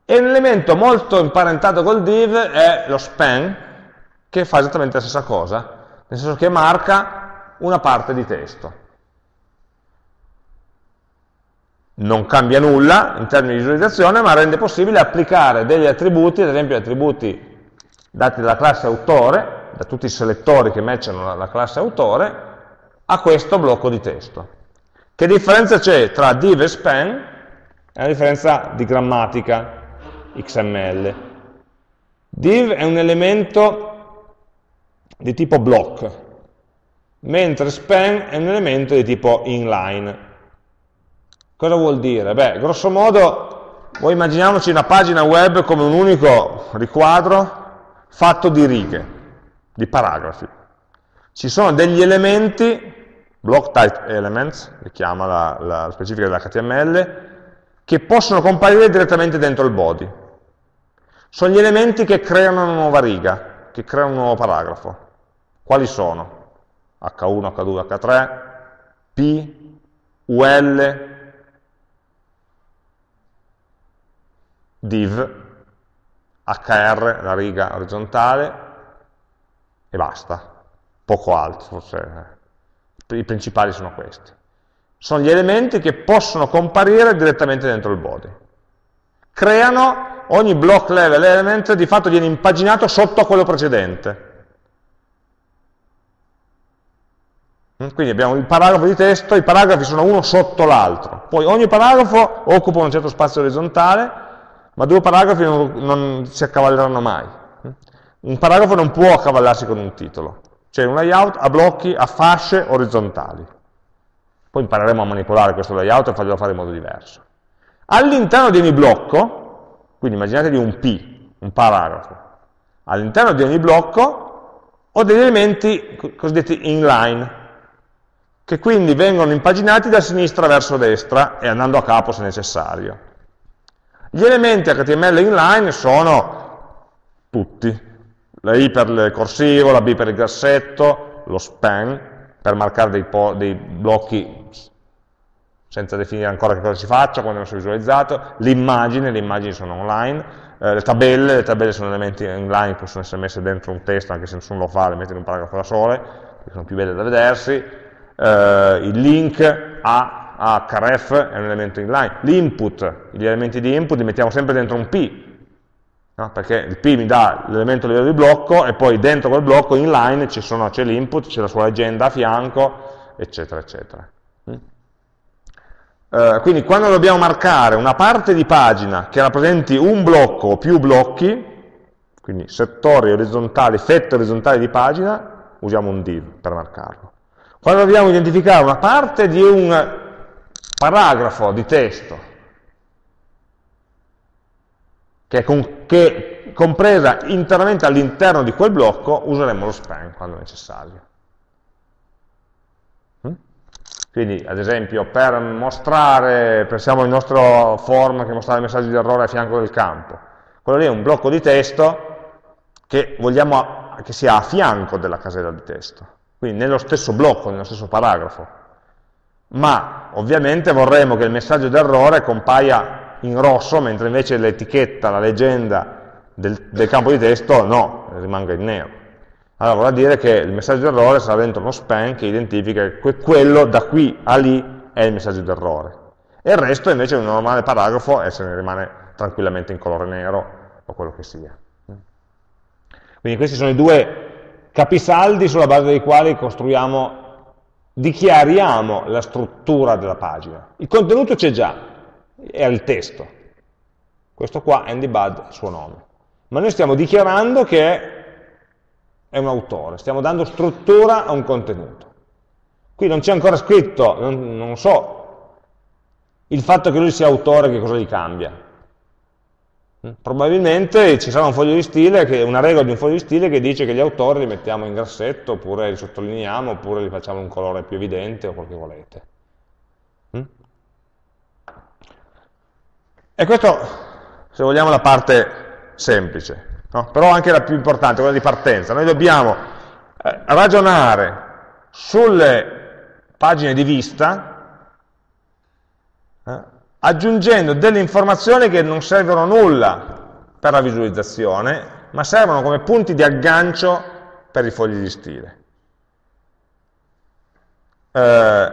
E un elemento molto imparentato col div è lo span, che fa esattamente la stessa cosa, nel senso che marca una parte di testo. Non cambia nulla in termini di visualizzazione, ma rende possibile applicare degli attributi, ad esempio attributi dati dalla classe autore, da tutti i selettori che matchano la classe autore, a questo blocco di testo. Che differenza c'è tra div e span? È una differenza di grammatica XML. Div è un elemento di tipo block, mentre span è un elemento di tipo inline. Cosa vuol dire? Beh, grosso modo, voi immaginiamoci una pagina web come un unico riquadro fatto di righe, di paragrafi. Ci sono degli elementi, block type elements, che chiama la, la specifica dell'HTML, che possono comparire direttamente dentro il body. Sono gli elementi che creano una nuova riga, che creano un nuovo paragrafo. Quali sono? H1, H2, H3, P, UL, div, HR, la riga orizzontale, e basta. Poco altro, forse. I principali sono questi. Sono gli elementi che possono comparire direttamente dentro il body. Creano, ogni block level element di fatto viene impaginato sotto a quello precedente. Mm, quindi abbiamo il paragrafo di testo, i paragrafi sono uno sotto l'altro, poi ogni paragrafo occupa un certo spazio orizzontale, ma due paragrafi non, non si accavalleranno mai. Un paragrafo non può accavallarsi con un titolo, c'è un layout a blocchi, a fasce orizzontali. Poi impareremo a manipolare questo layout e farglielo fare in modo diverso. All'interno di ogni blocco, quindi immaginatevi un P, un paragrafo, all'interno di ogni blocco ho degli elementi cosiddetti inline, che quindi vengono impaginati da sinistra verso destra e andando a capo se necessario. Gli elementi HTML inline sono tutti, la I per il corsivo, la B per il grassetto, lo span per marcare dei, dei blocchi senza definire ancora che cosa si faccia, quando non si è visualizzato, l'immagine, le immagini sono online, eh, le tabelle, le tabelle sono elementi inline, possono essere messe dentro un testo anche se nessuno lo fa, le mette in un paragrafo da sole, perché sono più belle da vedersi, eh, il link a, a href è un elemento inline, l'input, gli elementi di input li mettiamo sempre dentro un P, no? perché il P mi dà l'elemento a livello di blocco e poi dentro quel blocco inline c'è l'input, c'è la sua legenda a fianco, eccetera, eccetera. Mm? Uh, quindi quando dobbiamo marcare una parte di pagina che rappresenti un blocco o più blocchi, quindi settori orizzontali, fette orizzontali di pagina, usiamo un div per marcarlo. Quando dobbiamo identificare una parte di un paragrafo di testo che è, con, che compresa interamente all'interno di quel blocco, useremo lo span quando necessario. Mm? Quindi, ad esempio, per mostrare, pensiamo al nostro form che mostra i messaggi di errore a fianco del campo, quello lì è un blocco di testo che vogliamo che sia a fianco della casella di testo, quindi nello stesso blocco, nello stesso paragrafo. Ma ovviamente vorremmo che il messaggio d'errore compaia in rosso, mentre invece l'etichetta, la leggenda del, del, campo di testo no, rimanga in nero. Allora vorrà dire che il messaggio d'errore sarà dentro uno span che identifica che quello da qui a lì è il messaggio d'errore. E il resto invece è un normale paragrafo e se ne rimane tranquillamente in colore nero o quello che sia. Quindi questi sono i due capisaldi sulla base dei quali costruiamo, dichiariamo la struttura della pagina. Il contenuto c'è già, è il testo. Questo qua, Andy Bud, è il suo nome. Ma noi stiamo dichiarando che è un autore, stiamo dando struttura a un contenuto. Qui non c'è ancora scritto, non, non so, il fatto che lui sia autore che cosa gli cambia. Probabilmente ci sarà un foglio di stile, che, una regola di un foglio di stile che dice che gli autori li mettiamo in grassetto, oppure li sottolineiamo, oppure li facciamo un colore più evidente, o quel che volete. Mm? E questo, se vogliamo, la parte semplice, no? però anche la più importante, quella di partenza. Noi dobbiamo eh, ragionare sulle pagine di vista, eh, aggiungendo delle informazioni che non servono nulla per la visualizzazione, ma servono come punti di aggancio per i fogli di stile. Eh,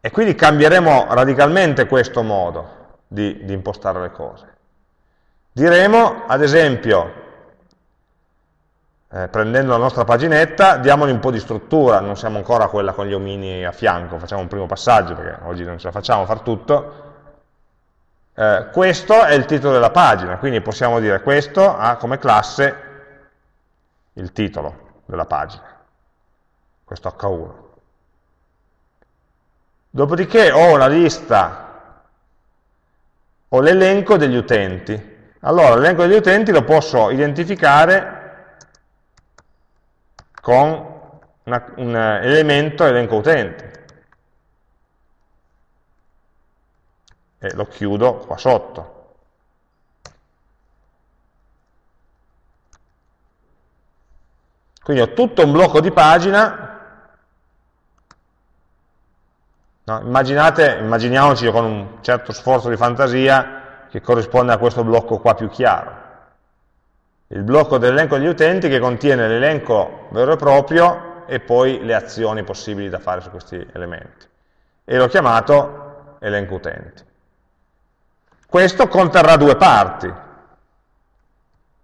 e quindi cambieremo radicalmente questo modo di, di impostare le cose. Diremo, ad esempio, eh, prendendo la nostra paginetta, diamogli un po' di struttura, non siamo ancora quella con gli omini a fianco, facciamo un primo passaggio, perché oggi non ce la facciamo a far tutto, eh, questo è il titolo della pagina, quindi possiamo dire questo ha come classe il titolo della pagina, questo H1. Dopodiché ho la lista, ho l'elenco degli utenti. Allora, l'elenco degli utenti lo posso identificare con una, un elemento elenco utenti. E lo chiudo qua sotto. Quindi ho tutto un blocco di pagina, no? Immaginate, immaginiamoci con un certo sforzo di fantasia che corrisponde a questo blocco qua più chiaro. Il blocco dell'elenco degli utenti che contiene l'elenco vero e proprio e poi le azioni possibili da fare su questi elementi. E l'ho chiamato elenco utenti. Questo conterrà due parti,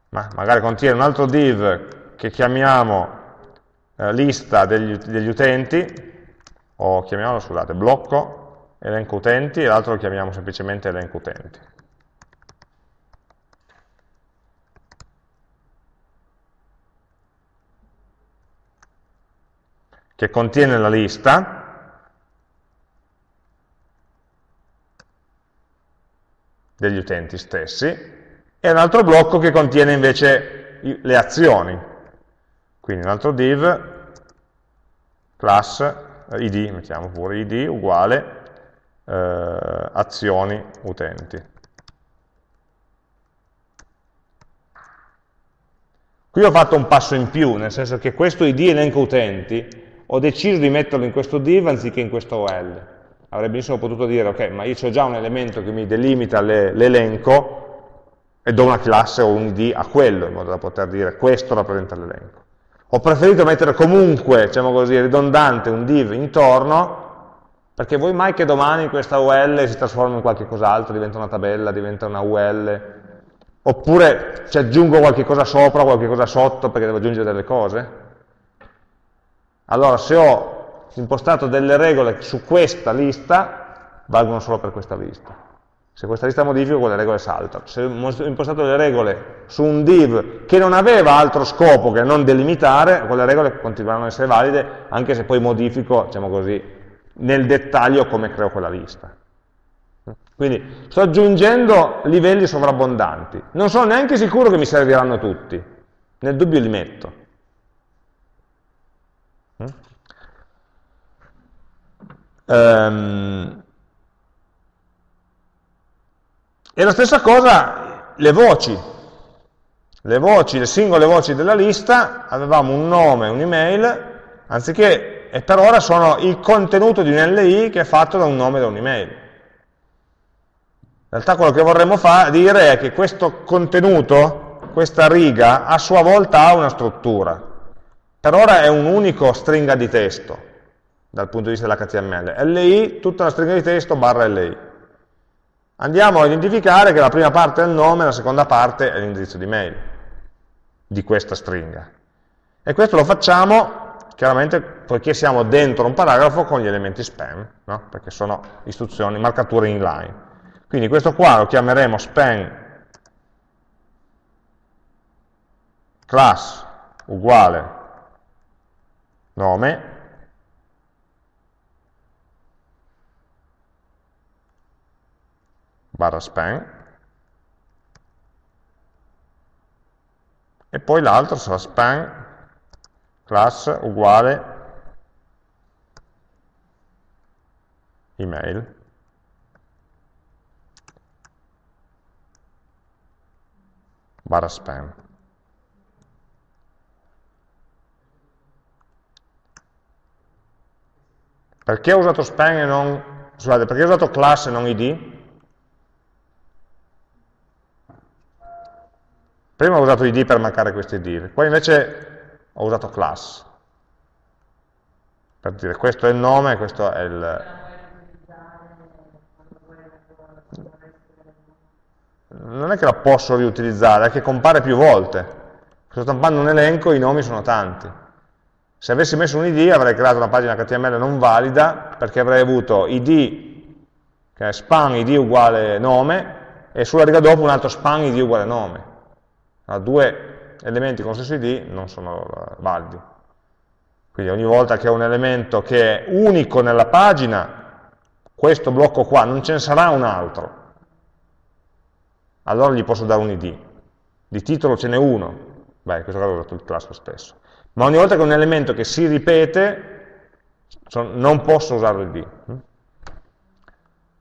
ma magari contiene un altro div che chiamiamo eh, lista degli, degli, utenti, o chiamiamolo, scusate, blocco, elenco utenti, e l'altro lo chiamiamo semplicemente elenco utenti. che contiene la lista, degli utenti stessi, e un altro blocco che contiene invece le azioni. Quindi un altro div, class, eh, id, mettiamo pure id, uguale, eh, azioni utenti. Qui ho fatto un passo in più, nel senso che questo id elenco utenti ho deciso di metterlo in questo div anziché in questo OL avrei benissimo potuto dire, ok, ma io ho già un elemento che mi delimita l'elenco e do una classe o un id a quello, in modo da poter dire questo rappresenta l'elenco. Ho preferito mettere comunque, diciamo così, ridondante un div intorno, perché vuoi mai che domani questa UL si trasformi in qualche cos'altro, diventa una tabella, diventa una UL, oppure ci aggiungo qualche cosa sopra, qualche cosa sotto, perché devo aggiungere delle cose? Allora, se ho impostato delle regole su questa lista, valgono solo per questa lista. Se questa lista modifico, quelle regole saltano. Se ho impostato le regole su un div che non aveva altro scopo che non delimitare, quelle regole continueranno ad essere valide, anche se poi modifico, diciamo così, nel dettaglio come creo quella lista. Quindi sto aggiungendo livelli sovrabbondanti. Non sono neanche sicuro che mi serviranno tutti. Nel dubbio li metto. Um, e la stessa cosa le voci. Le voci, le singole voci della lista, avevamo un nome, un'email, anziché, e per ora sono il contenuto di un LI che è fatto da un nome e da un'email. In realtà quello che vorremmo dire è che questo contenuto, questa riga, a sua volta ha una struttura. Per ora è un unico stringa di testo, dal punto di vista dell'HTML. LI, tutta la stringa di testo barra LI. Andiamo a identificare che la prima parte è il nome, e la seconda parte è l'indirizzo di mail di questa stringa. E questo lo facciamo chiaramente poiché siamo dentro un paragrafo con gli elementi spam, no? perché sono istruzioni, marcature inline. Quindi questo qua lo chiameremo spam class uguale nome barra span e poi l'altro sarà span class uguale email. Barra spam perché ho usato spam e non scusate, perché ho usato class e non id? Prima ho usato id per marcare questo id, poi invece ho usato class, per dire questo è il nome, questo è il... Non è che la posso riutilizzare, è che compare più volte. Sto stampando un elenco, i nomi sono tanti. Se avessi messo un id avrei creato una pagina HTML non valida, perché avrei avuto id, che è span id uguale nome, e sulla riga dopo un altro span id uguale nome allora, due elementi con lo stesso id non sono validi. Quindi ogni volta che ho un elemento che è unico nella pagina, questo blocco qua, non ce ne sarà un altro. Allora gli posso dare un id. Di titolo ce n'è uno. Beh, in questo caso ho dato il class stesso. Ma ogni volta che ho un elemento che si ripete, non posso usare l'id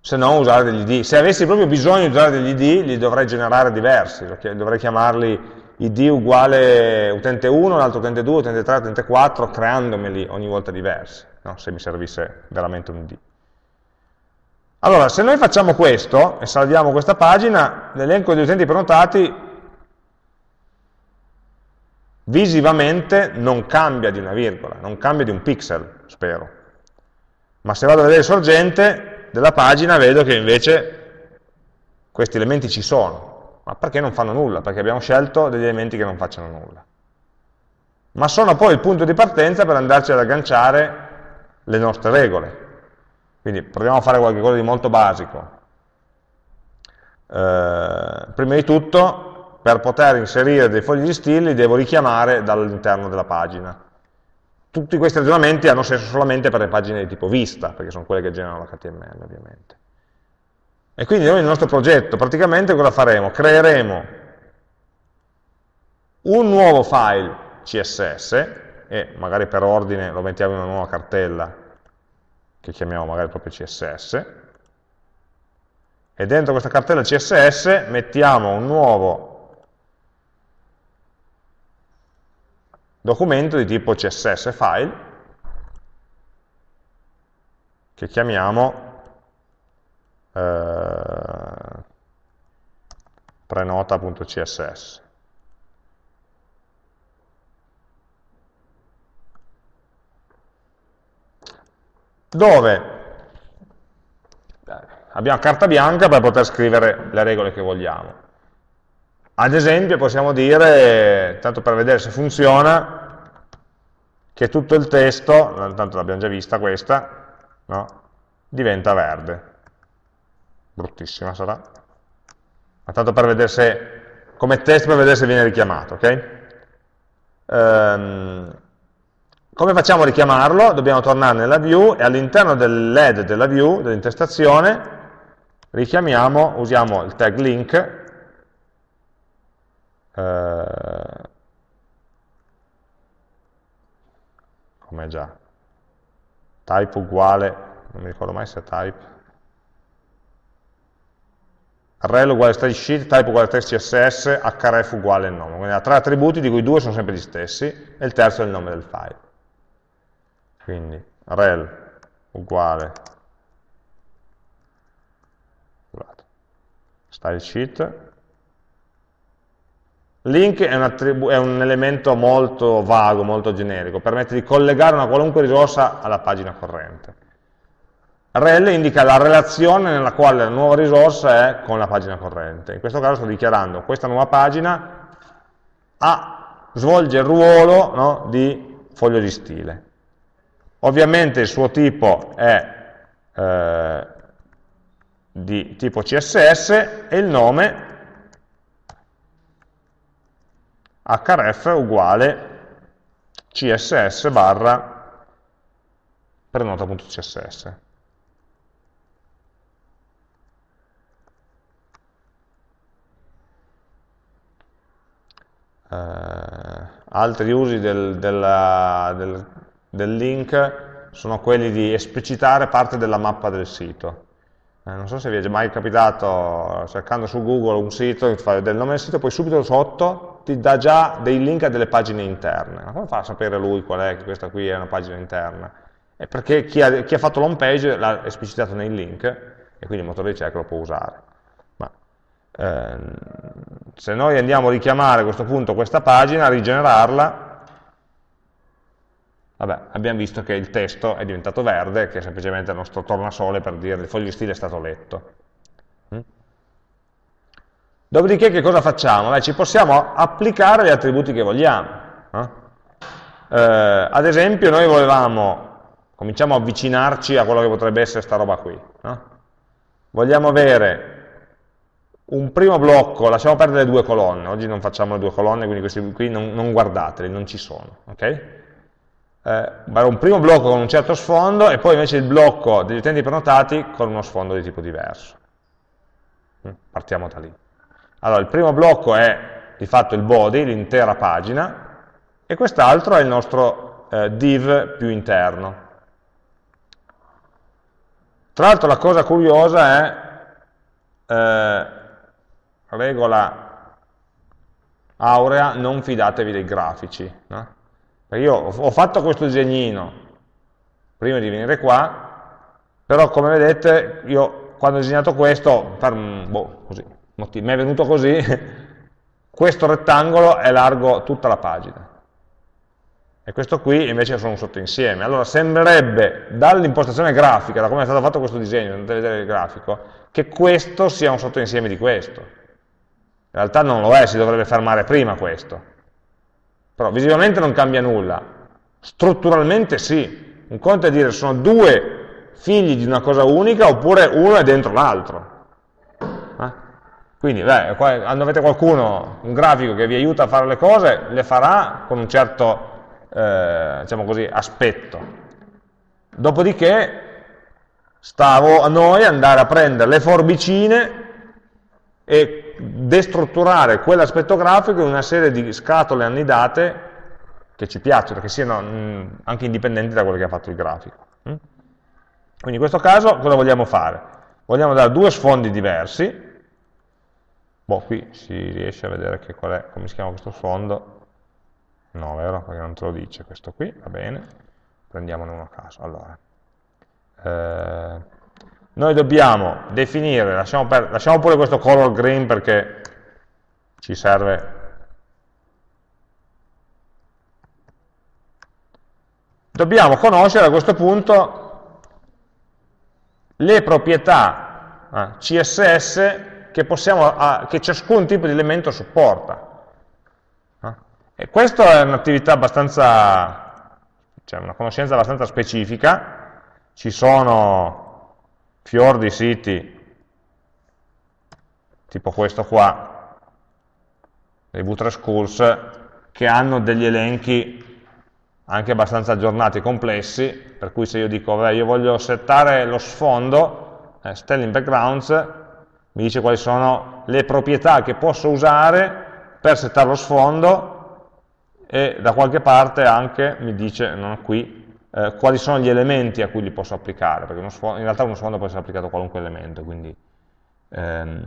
se non usare degli id. Se avessi proprio bisogno di usare degli id, li dovrei generare diversi, dovrei chiamarli id uguale utente 1, l'altro utente 2, utente 3, utente 4, creandomeli ogni volta diversi, no? se mi servisse veramente un id. Allora, se noi facciamo questo e salviamo questa pagina, l'elenco di utenti prenotati visivamente non cambia di una virgola, non cambia di un pixel, spero. Ma se vado a vedere sorgente, della pagina vedo che invece questi elementi ci sono. Ma perché non fanno nulla? Perché abbiamo scelto degli elementi che non facciano nulla. Ma sono poi il punto di partenza per andarci ad agganciare le nostre regole. Quindi proviamo a fare qualcosa di molto basico. Eh, prima di tutto, per poter inserire dei fogli di stili, li devo richiamare dall'interno della pagina tutti questi ragionamenti hanno senso solamente per le pagine di tipo vista, perché sono quelle che generano l'HTML ovviamente. E quindi noi nel nostro progetto praticamente cosa faremo? Creeremo un nuovo file CSS, e magari per ordine lo mettiamo in una nuova cartella, che chiamiamo magari proprio CSS, e dentro questa cartella CSS mettiamo un nuovo documento di tipo CSS file che chiamiamo eh, prenota.css. Dove abbiamo carta bianca per poter scrivere le regole che vogliamo. Ad esempio possiamo dire, tanto per vedere se funziona, che tutto il testo, tanto l'abbiamo già vista questa, no? diventa verde. bruttissima sarà, ma tanto per vedere se, come test per vedere se viene richiamato, ok? Um, come facciamo a richiamarlo? Dobbiamo tornare nella view e all'interno dell'head della view, dell'intestazione, richiamiamo, usiamo il tag link, eh, come già, type uguale, non mi ricordo mai se è type, rel uguale stage sheet, type uguale text css, href uguale il nome. Quindi ha tre attributi di cui due sono sempre gli stessi e il terzo è il nome del file. Quindi rel uguale style sheet. Link è un, è un, elemento molto vago, molto generico, permette di collegare una qualunque risorsa alla pagina corrente. Rel indica la relazione nella quale la nuova risorsa è con la pagina corrente. In questo caso sto dichiarando questa nuova pagina ha, svolge il ruolo no, di foglio di stile. Ovviamente il suo tipo è eh, di tipo CSS e il nome href uguale css barra prenota.css. Uh, altri usi del, della, del, del, link sono quelli di esplicitare parte della mappa del sito. Eh, non so se vi è mai capitato, cercando su Google un sito, che fa il nome del sito, poi subito sotto ti dà già dei link a delle pagine interne. Ma come fa a sapere lui qual è che questa qui è una pagina interna? È perché chi ha, chi ha fatto l'home page l'ha esplicitato nei link e quindi il motore di ricerca lo può usare. Ma ehm, se noi andiamo a richiamare a questo punto questa pagina, a rigenerarla, vabbè, abbiamo visto che il testo è diventato verde, che è semplicemente il nostro tornasole per dire il foglio di stile è stato letto. Dopodiché che cosa facciamo? Beh, ci possiamo applicare gli attributi che vogliamo. Eh? Eh, ad esempio noi volevamo, cominciamo a avvicinarci a quello che potrebbe essere questa roba qui. No? Vogliamo avere un primo blocco, lasciamo perdere le due colonne, oggi non facciamo le due colonne, quindi questi qui non, non guardateli, non ci sono. Okay? Eh, un primo blocco con un certo sfondo e poi invece il blocco degli utenti prenotati con uno sfondo di tipo diverso. Mm, partiamo da lì. Allora, il primo blocco è di fatto il body, l'intera pagina, e quest'altro è il nostro eh, div più interno. Tra l'altro la cosa curiosa è eh, regola aurea, non fidatevi dei grafici. No? Perché io ho fatto questo disegnino prima di venire qua, però come vedete io quando ho disegnato questo, per, boh, così, mi è venuto così, questo rettangolo è largo tutta la pagina. E questo qui invece sono un sottoinsieme. Allora sembrerebbe, dall'impostazione grafica, da come è stato fatto questo disegno, andate a vedere il grafico, che questo sia un sottoinsieme di questo. In realtà non lo è, si dovrebbe fermare prima questo. Però visivamente non cambia nulla. Strutturalmente sì. Un conto è dire sono due figli di una cosa unica oppure uno è dentro l'altro. Quindi, beh, quando avete qualcuno, un grafico che vi aiuta a fare le cose, le farà con un certo, eh, diciamo così, aspetto. Dopodiché, stavo a noi andare a prendere le forbicine e destrutturare quell'aspetto grafico in una serie di scatole annidate che ci piacciono, che siano mm, anche indipendenti da quello che ha fatto il grafico. Mm? Quindi in questo caso cosa vogliamo fare? Vogliamo dare due sfondi diversi, Boh, qui si riesce a vedere che qual è, come si chiama questo sfondo. No, vero? Perché non te lo dice questo qui, va bene. Prendiamone uno a caso. Allora, eh, noi dobbiamo definire, lasciamo, per, lasciamo pure questo color green perché ci serve dobbiamo conoscere a questo punto le proprietà eh, CSS che, possiamo, che ciascun tipo di elemento supporta. E questa è un'attività abbastanza, cioè una conoscenza abbastanza specifica, ci sono fior di siti tipo questo qua, dei Butre Schools, che hanno degli elenchi anche abbastanza aggiornati e complessi, per cui se io dico, vabbè, io voglio settare lo sfondo, eh, Stelling Backgrounds, mi dice quali sono le proprietà che posso usare per settare lo sfondo e da qualche parte anche mi dice, non qui, eh, quali sono gli elementi a cui li posso applicare, perché sfondo, in realtà uno sfondo può essere applicato a qualunque elemento, quindi ehm,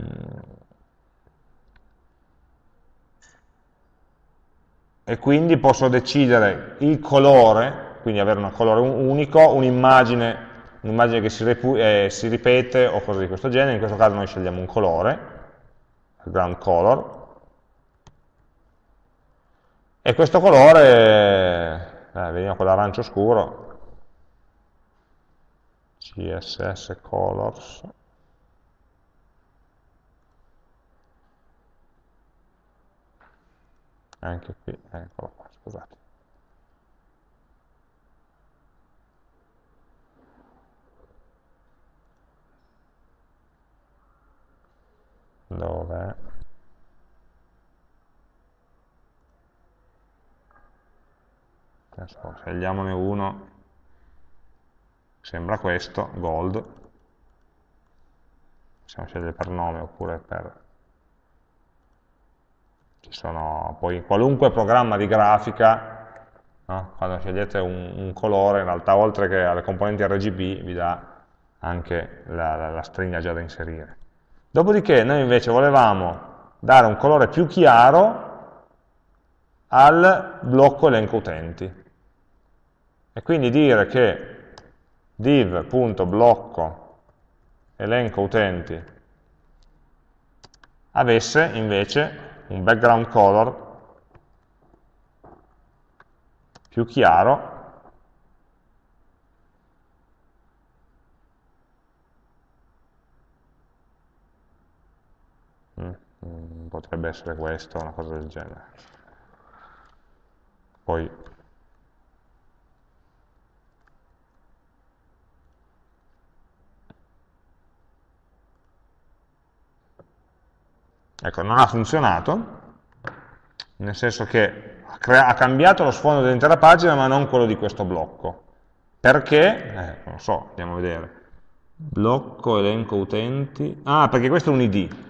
e quindi posso decidere il colore, quindi avere un colore unico, un'immagine un che si, eh, si, ripete o cose di questo genere, in questo caso noi scegliamo un colore, ground color, e questo colore, eh, vediamo quell'arancio scuro, CSS colors, anche qui, eccolo qua, scusate. Dov'è? Adesso scegliamone uno, sembra questo, gold, possiamo scegliere per nome oppure per ci sono poi qualunque programma di grafica, no? quando scegliete un, un, colore, in realtà oltre che alle componenti RGB vi dà anche la, la, la stringa già da inserire. Dopodiché noi invece volevamo dare un colore più chiaro al blocco elenco utenti. E quindi dire che div.blocco elenco utenti avesse invece un background color più chiaro mm, mm, potrebbe essere questo, una cosa del genere. Poi Ecco, non ha funzionato, nel senso che ha, cambiato lo sfondo dell'intera pagina ma non quello di questo blocco. Perché? Eh, non so, andiamo a vedere. Blocco, elenco utenti. Ah, perché questo è un id.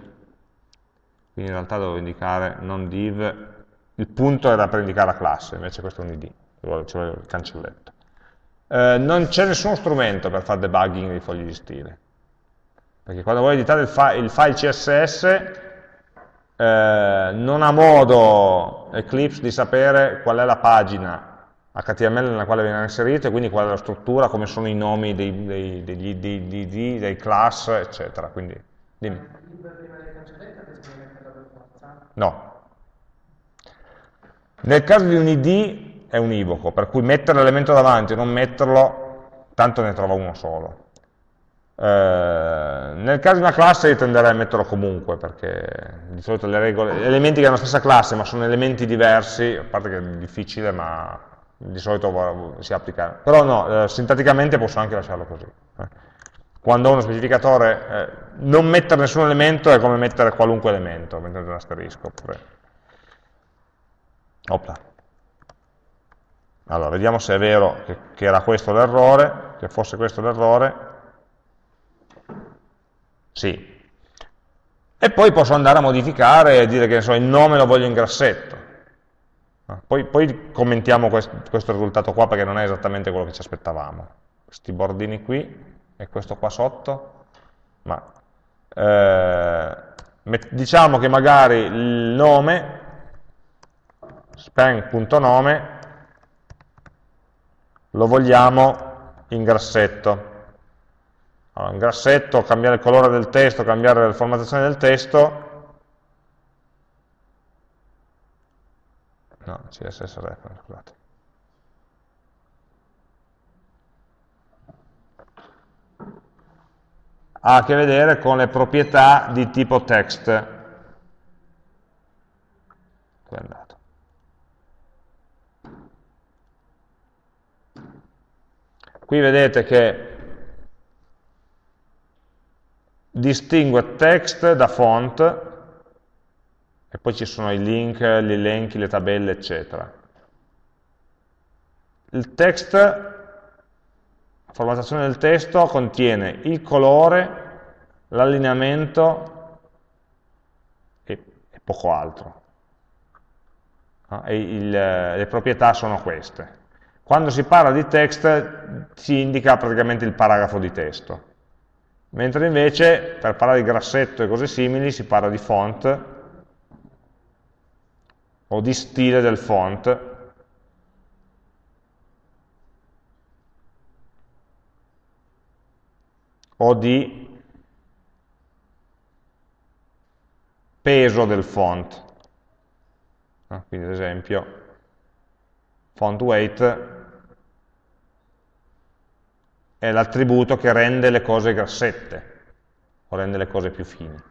Quindi in realtà devo indicare non div. Il punto era per indicare la classe, invece questo è un id. Ci vuole il cancelletto. Eh, non c'è nessuno strumento per fare debugging di fogli di stile. Perché quando vuoi editare il, fi il file CSS eh, non ha modo Eclipse di sapere qual è la pagina HTML nella quale viene inserito e quindi qual è la struttura, come sono i nomi dei, dei, degli IDD, dei class, eccetera. Quindi, dimmi. No. Nel caso di un ID è univoco, per cui mettere l'elemento davanti o non metterlo, tanto ne trova uno solo. Eh, nel caso di una classe io tenderei a metterlo comunque, perché di solito le regole, elementi che hanno la stessa classe ma sono elementi diversi, a parte che è difficile, ma di solito si applica. Però no, eh, sintaticamente posso anche lasciarlo così. Quando ho uno specificatore, eh, non mettere nessun elemento è come mettere qualunque elemento, mettere un asterisco. Oppure... Opla. Allora, vediamo se è vero che, che era questo l'errore, che fosse questo l'errore. Sì. E poi posso andare a modificare e dire che so, il nome lo voglio in grassetto. Ah, poi, poi commentiamo questo, questo, risultato qua perché non è esattamente quello che ci aspettavamo. Questi bordini qui e questo qua sotto, ma eh, diciamo che magari il nome, span.nome, lo vogliamo in grassetto. Allora, in grassetto, cambiare il colore del testo, cambiare la formattazione del testo, no, CSS reference, scusate. Ha a che vedere con le proprietà di tipo text. Qui vedete che distingue text da font, e poi ci sono i link, gli elenchi, le tabelle, eccetera. Il text, formattazione del testo contiene il colore, l'allineamento e, e, poco altro. No? E il, le proprietà sono queste. Quando si parla di text si indica praticamente il paragrafo di testo, mentre invece per parlare di grassetto e cose simili si parla di font o di stile del font, o di peso del font. Ah, quindi ad esempio font weight è l'attributo che rende le cose grassette o rende le cose più fini.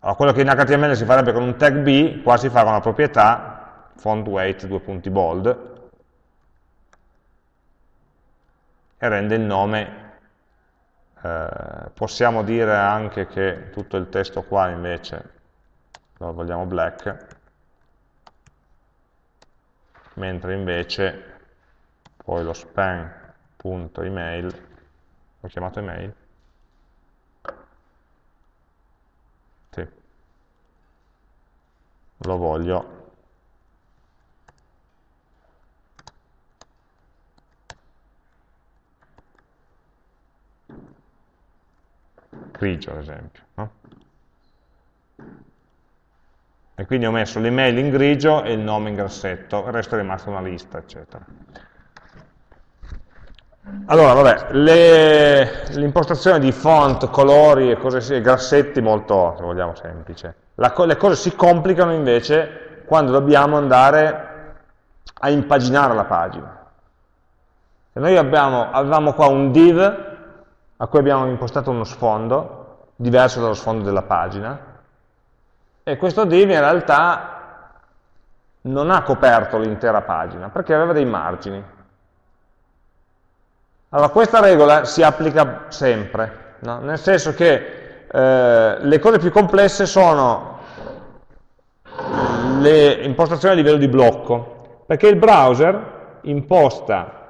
Allora, quello che in HTML si farebbe con un tag B, qua si fa con la proprietà font weight, due punti bold, e rende il nome. Eh, possiamo dire anche che tutto il testo qua invece lo vogliamo black, mentre invece poi lo span punto email, ho chiamato email, sì. lo voglio grigio ad esempio. No? E quindi ho messo l'email in grigio e il nome in grassetto, il resto è rimasto una lista, eccetera. Allora, vabbè, l'impostazione di font, colori e cose grassetti molto, se vogliamo, semplice. La, le cose si complicano invece quando dobbiamo andare a impaginare la pagina. E noi abbiamo, avevamo qua un div a cui abbiamo impostato uno sfondo, diverso dallo sfondo della pagina, e questo div in realtà non ha coperto l'intera pagina, perché aveva dei margini. Allora, questa regola si applica sempre, no? nel senso che eh, le cose più complesse sono le impostazioni a livello di blocco, perché il browser imposta,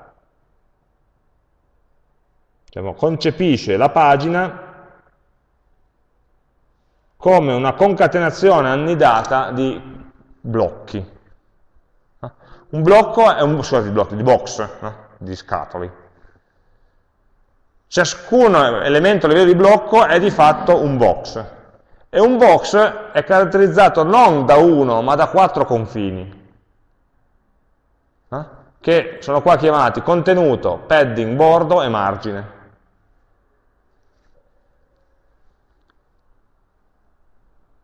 diciamo, concepisce la pagina come una concatenazione annidata di blocchi. Un blocco è un, scusate, di blocchi, di box, no? di scatoli. Ciascun elemento a livello di blocco è di fatto un box. E un box è caratterizzato non da uno, ma da quattro confini, eh? che sono qua chiamati contenuto, padding, bordo e margine.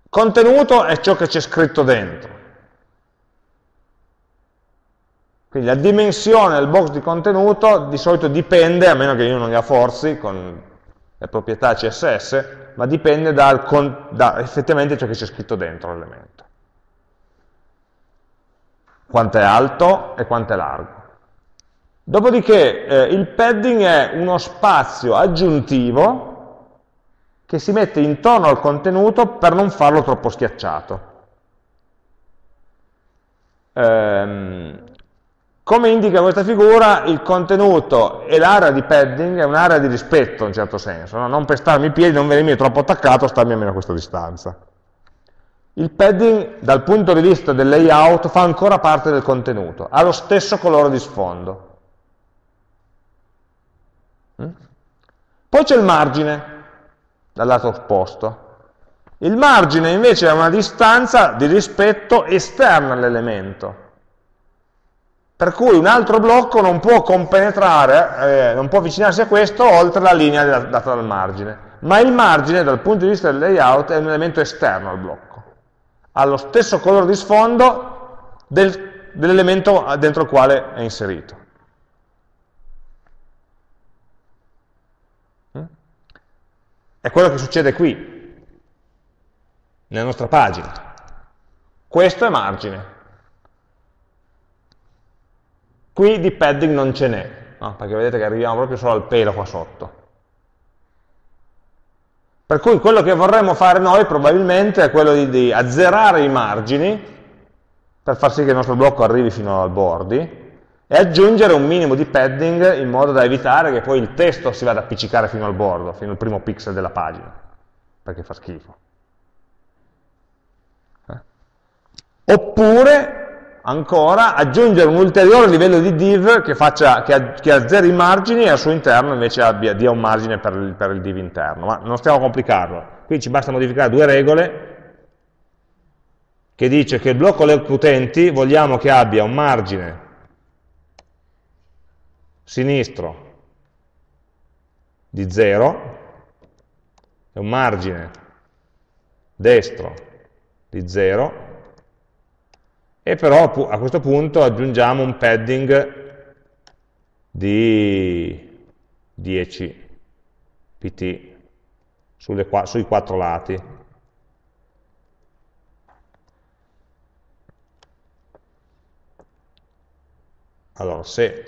Contenuto è ciò che c'è scritto dentro. Quindi la dimensione del box di contenuto di solito dipende, a meno che io non la forzi con le proprietà CSS, ma dipende dal, da effettivamente ciò che c'è scritto dentro l'elemento. Quanto è alto e quanto è largo. Dopodiché eh, il padding è uno spazio aggiuntivo che si mette intorno al contenuto per non farlo troppo schiacciato. Ehm, come indica questa figura, il contenuto e l'area di padding è un'area di rispetto in certo senso, no? non per starmi i piedi, non venirmi troppo attaccato, starmi almeno a questa distanza. Il padding dal punto di vista del layout fa ancora parte del contenuto, ha lo stesso colore di sfondo. Mm? Poi c'è il margine, dal lato opposto. Il margine invece è una distanza di rispetto esterna all'elemento per cui un altro blocco non può compenetrare, eh, non può avvicinarsi a questo oltre la linea data dal margine. Ma il margine, dal punto di vista del layout, è un elemento esterno al blocco. Ha lo stesso colore di sfondo del, dell'elemento dentro il quale è inserito. È quello che succede qui, nella nostra pagina. Questo è margine. Qui di padding non ce n'è, no? perché vedete che arriviamo proprio solo al pelo qua sotto. Per cui quello che vorremmo fare noi probabilmente è quello di, di azzerare i margini per far sì che il nostro blocco arrivi fino al bordi e aggiungere un minimo di padding in modo da evitare che poi il testo si vada a appiccicare fino al bordo, fino al primo pixel della pagina, perché fa schifo. Eh? Oppure, ancora, aggiungere un ulteriore livello di div che, faccia, che, che azzeri i margini e al suo interno invece abbia, dia un margine per il, per il div interno. Ma non stiamo a complicarlo. Qui ci basta modificare due regole che dice che il blocco left utenti vogliamo che abbia un margine sinistro di 0 e un margine destro di 0 e però a questo punto aggiungiamo un padding di 10 pt sulle, sui quattro lati. Allora, se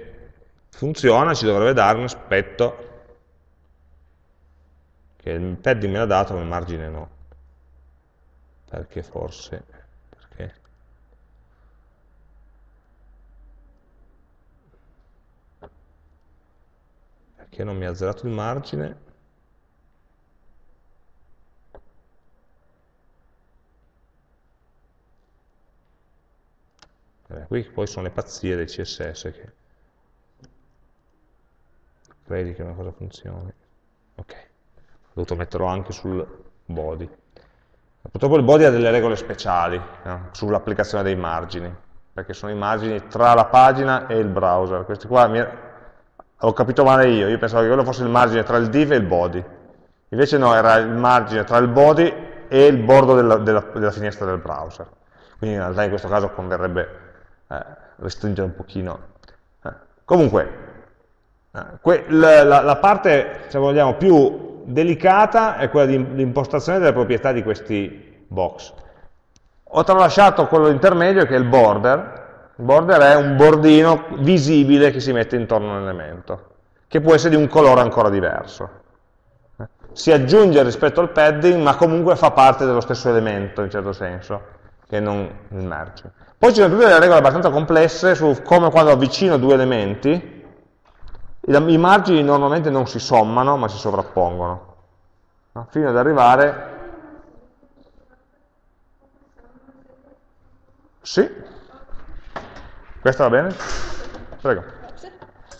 funziona ci dovrebbe dare un aspetto che il padding me l'ha dato ma il margine no. Perché forse... Perché? Perché non mi ha azzerato il margine? Eh, qui poi sono le pazzie del CSS che credi che una cosa funzioni. Ok, ho dovuto metterlo anche sul body. Purtroppo il body ha delle regole speciali no? sull'applicazione dei margini, perché sono i margini tra la pagina e il browser. Questi qua mi... ho capito male io, io pensavo che quello fosse il margine tra il div e il body. Invece no, era il margine tra il body e il bordo della, della, della finestra del browser. Quindi in realtà in questo caso converrebbe eh, restringere un pochino. Eh. Comunque, eh, la, la, la, parte, se vogliamo, più delicata è quella dell'impostazione delle proprietà di questi box. Ho tralasciato quello intermedio che è il border. Il border è un bordino visibile che si mette intorno all'elemento, che può essere di un colore ancora diverso. Si aggiunge rispetto al padding, ma comunque fa parte dello stesso elemento, in certo senso, che non il margine. Poi ci sono tutte delle regole abbastanza complesse su come quando avvicino due elementi, i margini normalmente non si sommano, ma si sovrappongono, no? fino ad arrivare... Sì? Questa va bene? Prego.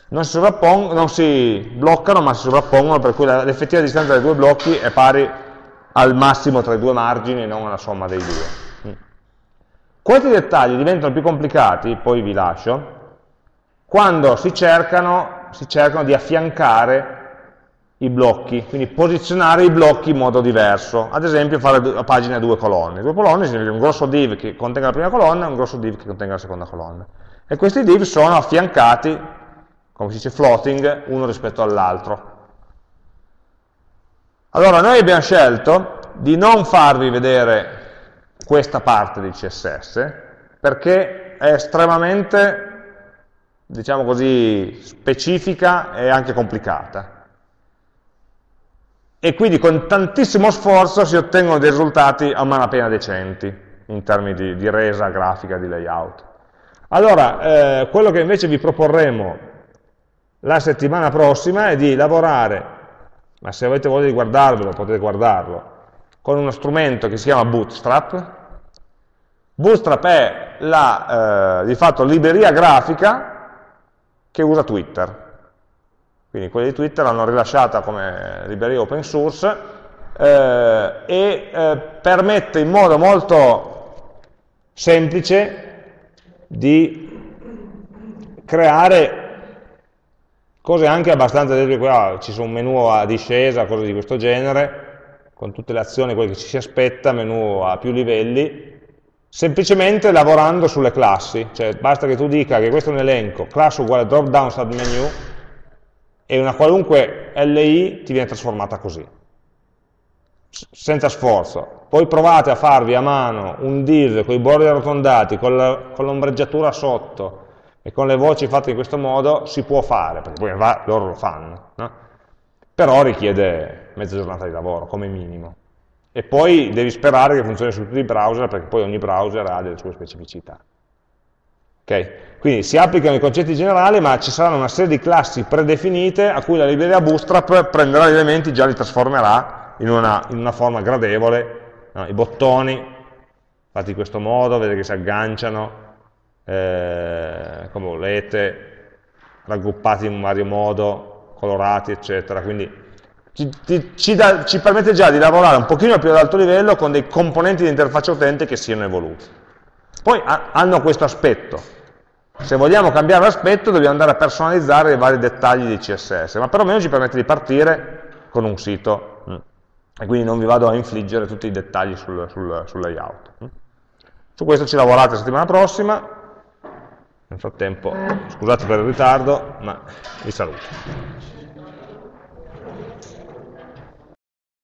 Non si, non si bloccano, ma si sovrappongono, per cui l'effettiva distanza dei due blocchi è pari al massimo tra i due margini e non alla somma dei due. Questi dettagli diventano più complicati, poi vi lascio, quando si cercano, si cercano di affiancare i blocchi, quindi posizionare i blocchi in modo diverso, ad esempio fare la pagina a due colonne. Due colonne significa un grosso div che contenga la prima colonna e un grosso div che contenga la seconda colonna. E questi div sono affiancati, come si dice floating, uno rispetto all'altro. Allora, noi abbiamo scelto di non farvi vedere questa parte di CSS perché è estremamente, diciamo così, specifica e anche complicata. E quindi con tantissimo sforzo si ottengono dei risultati a malapena decenti in termini di, di resa grafica, di layout. Allora, eh, quello che invece vi proporremo la settimana prossima è di lavorare, ma se avete voglia di guardarvelo potete guardarlo, con uno strumento che si chiama Bootstrap, Bootstrap è la, eh, di fatto, libreria grafica che usa Twitter. Quindi quelli di Twitter l'hanno rilasciata come libreria open source eh, e eh, permette in modo molto semplice di creare cose anche abbastanza, qua ci sono un menu a discesa, cose di questo genere, con tutte le azioni, quelle che ci si aspetta, menu a più livelli, semplicemente lavorando sulle classi, cioè basta che tu dica che questo è un elenco, class uguale drop down submenu e una qualunque LI ti viene trasformata così, senza sforzo. Poi provate a farvi a mano un div con i bordi arrotondati, con l'ombreggiatura sotto e con le voci fatte in questo modo, si può fare, perché poi va, loro lo fanno. No? però richiede mezza giornata di lavoro, come minimo. E poi devi sperare che funzioni su tutti i browser, perché poi ogni browser ha delle sue specificità. Okay? Quindi si applicano i concetti generali, ma ci saranno una serie di classi predefinite a cui la libreria Bootstrap prenderà gli elementi e già li trasformerà in una, in una forma gradevole. No? I bottoni, fatti in questo modo, vedete che si agganciano, eh, come volete, raggruppati in vario modo, colorati, eccetera. Quindi ci, ci, ci, da, ci, permette già di lavorare un pochino più ad alto livello con dei componenti di interfaccia utente che siano evoluti. Poi ha, hanno questo aspetto. Se vogliamo cambiare l'aspetto dobbiamo andare a personalizzare i vari dettagli di CSS, ma perlomeno ci permette di partire con un sito mm. e quindi non vi vado a infliggere tutti i dettagli sul, sul, sul layout. Mm. Su questo ci lavorate la settimana prossima, nel frattempo, scusate per il ritardo, ma vi saluto.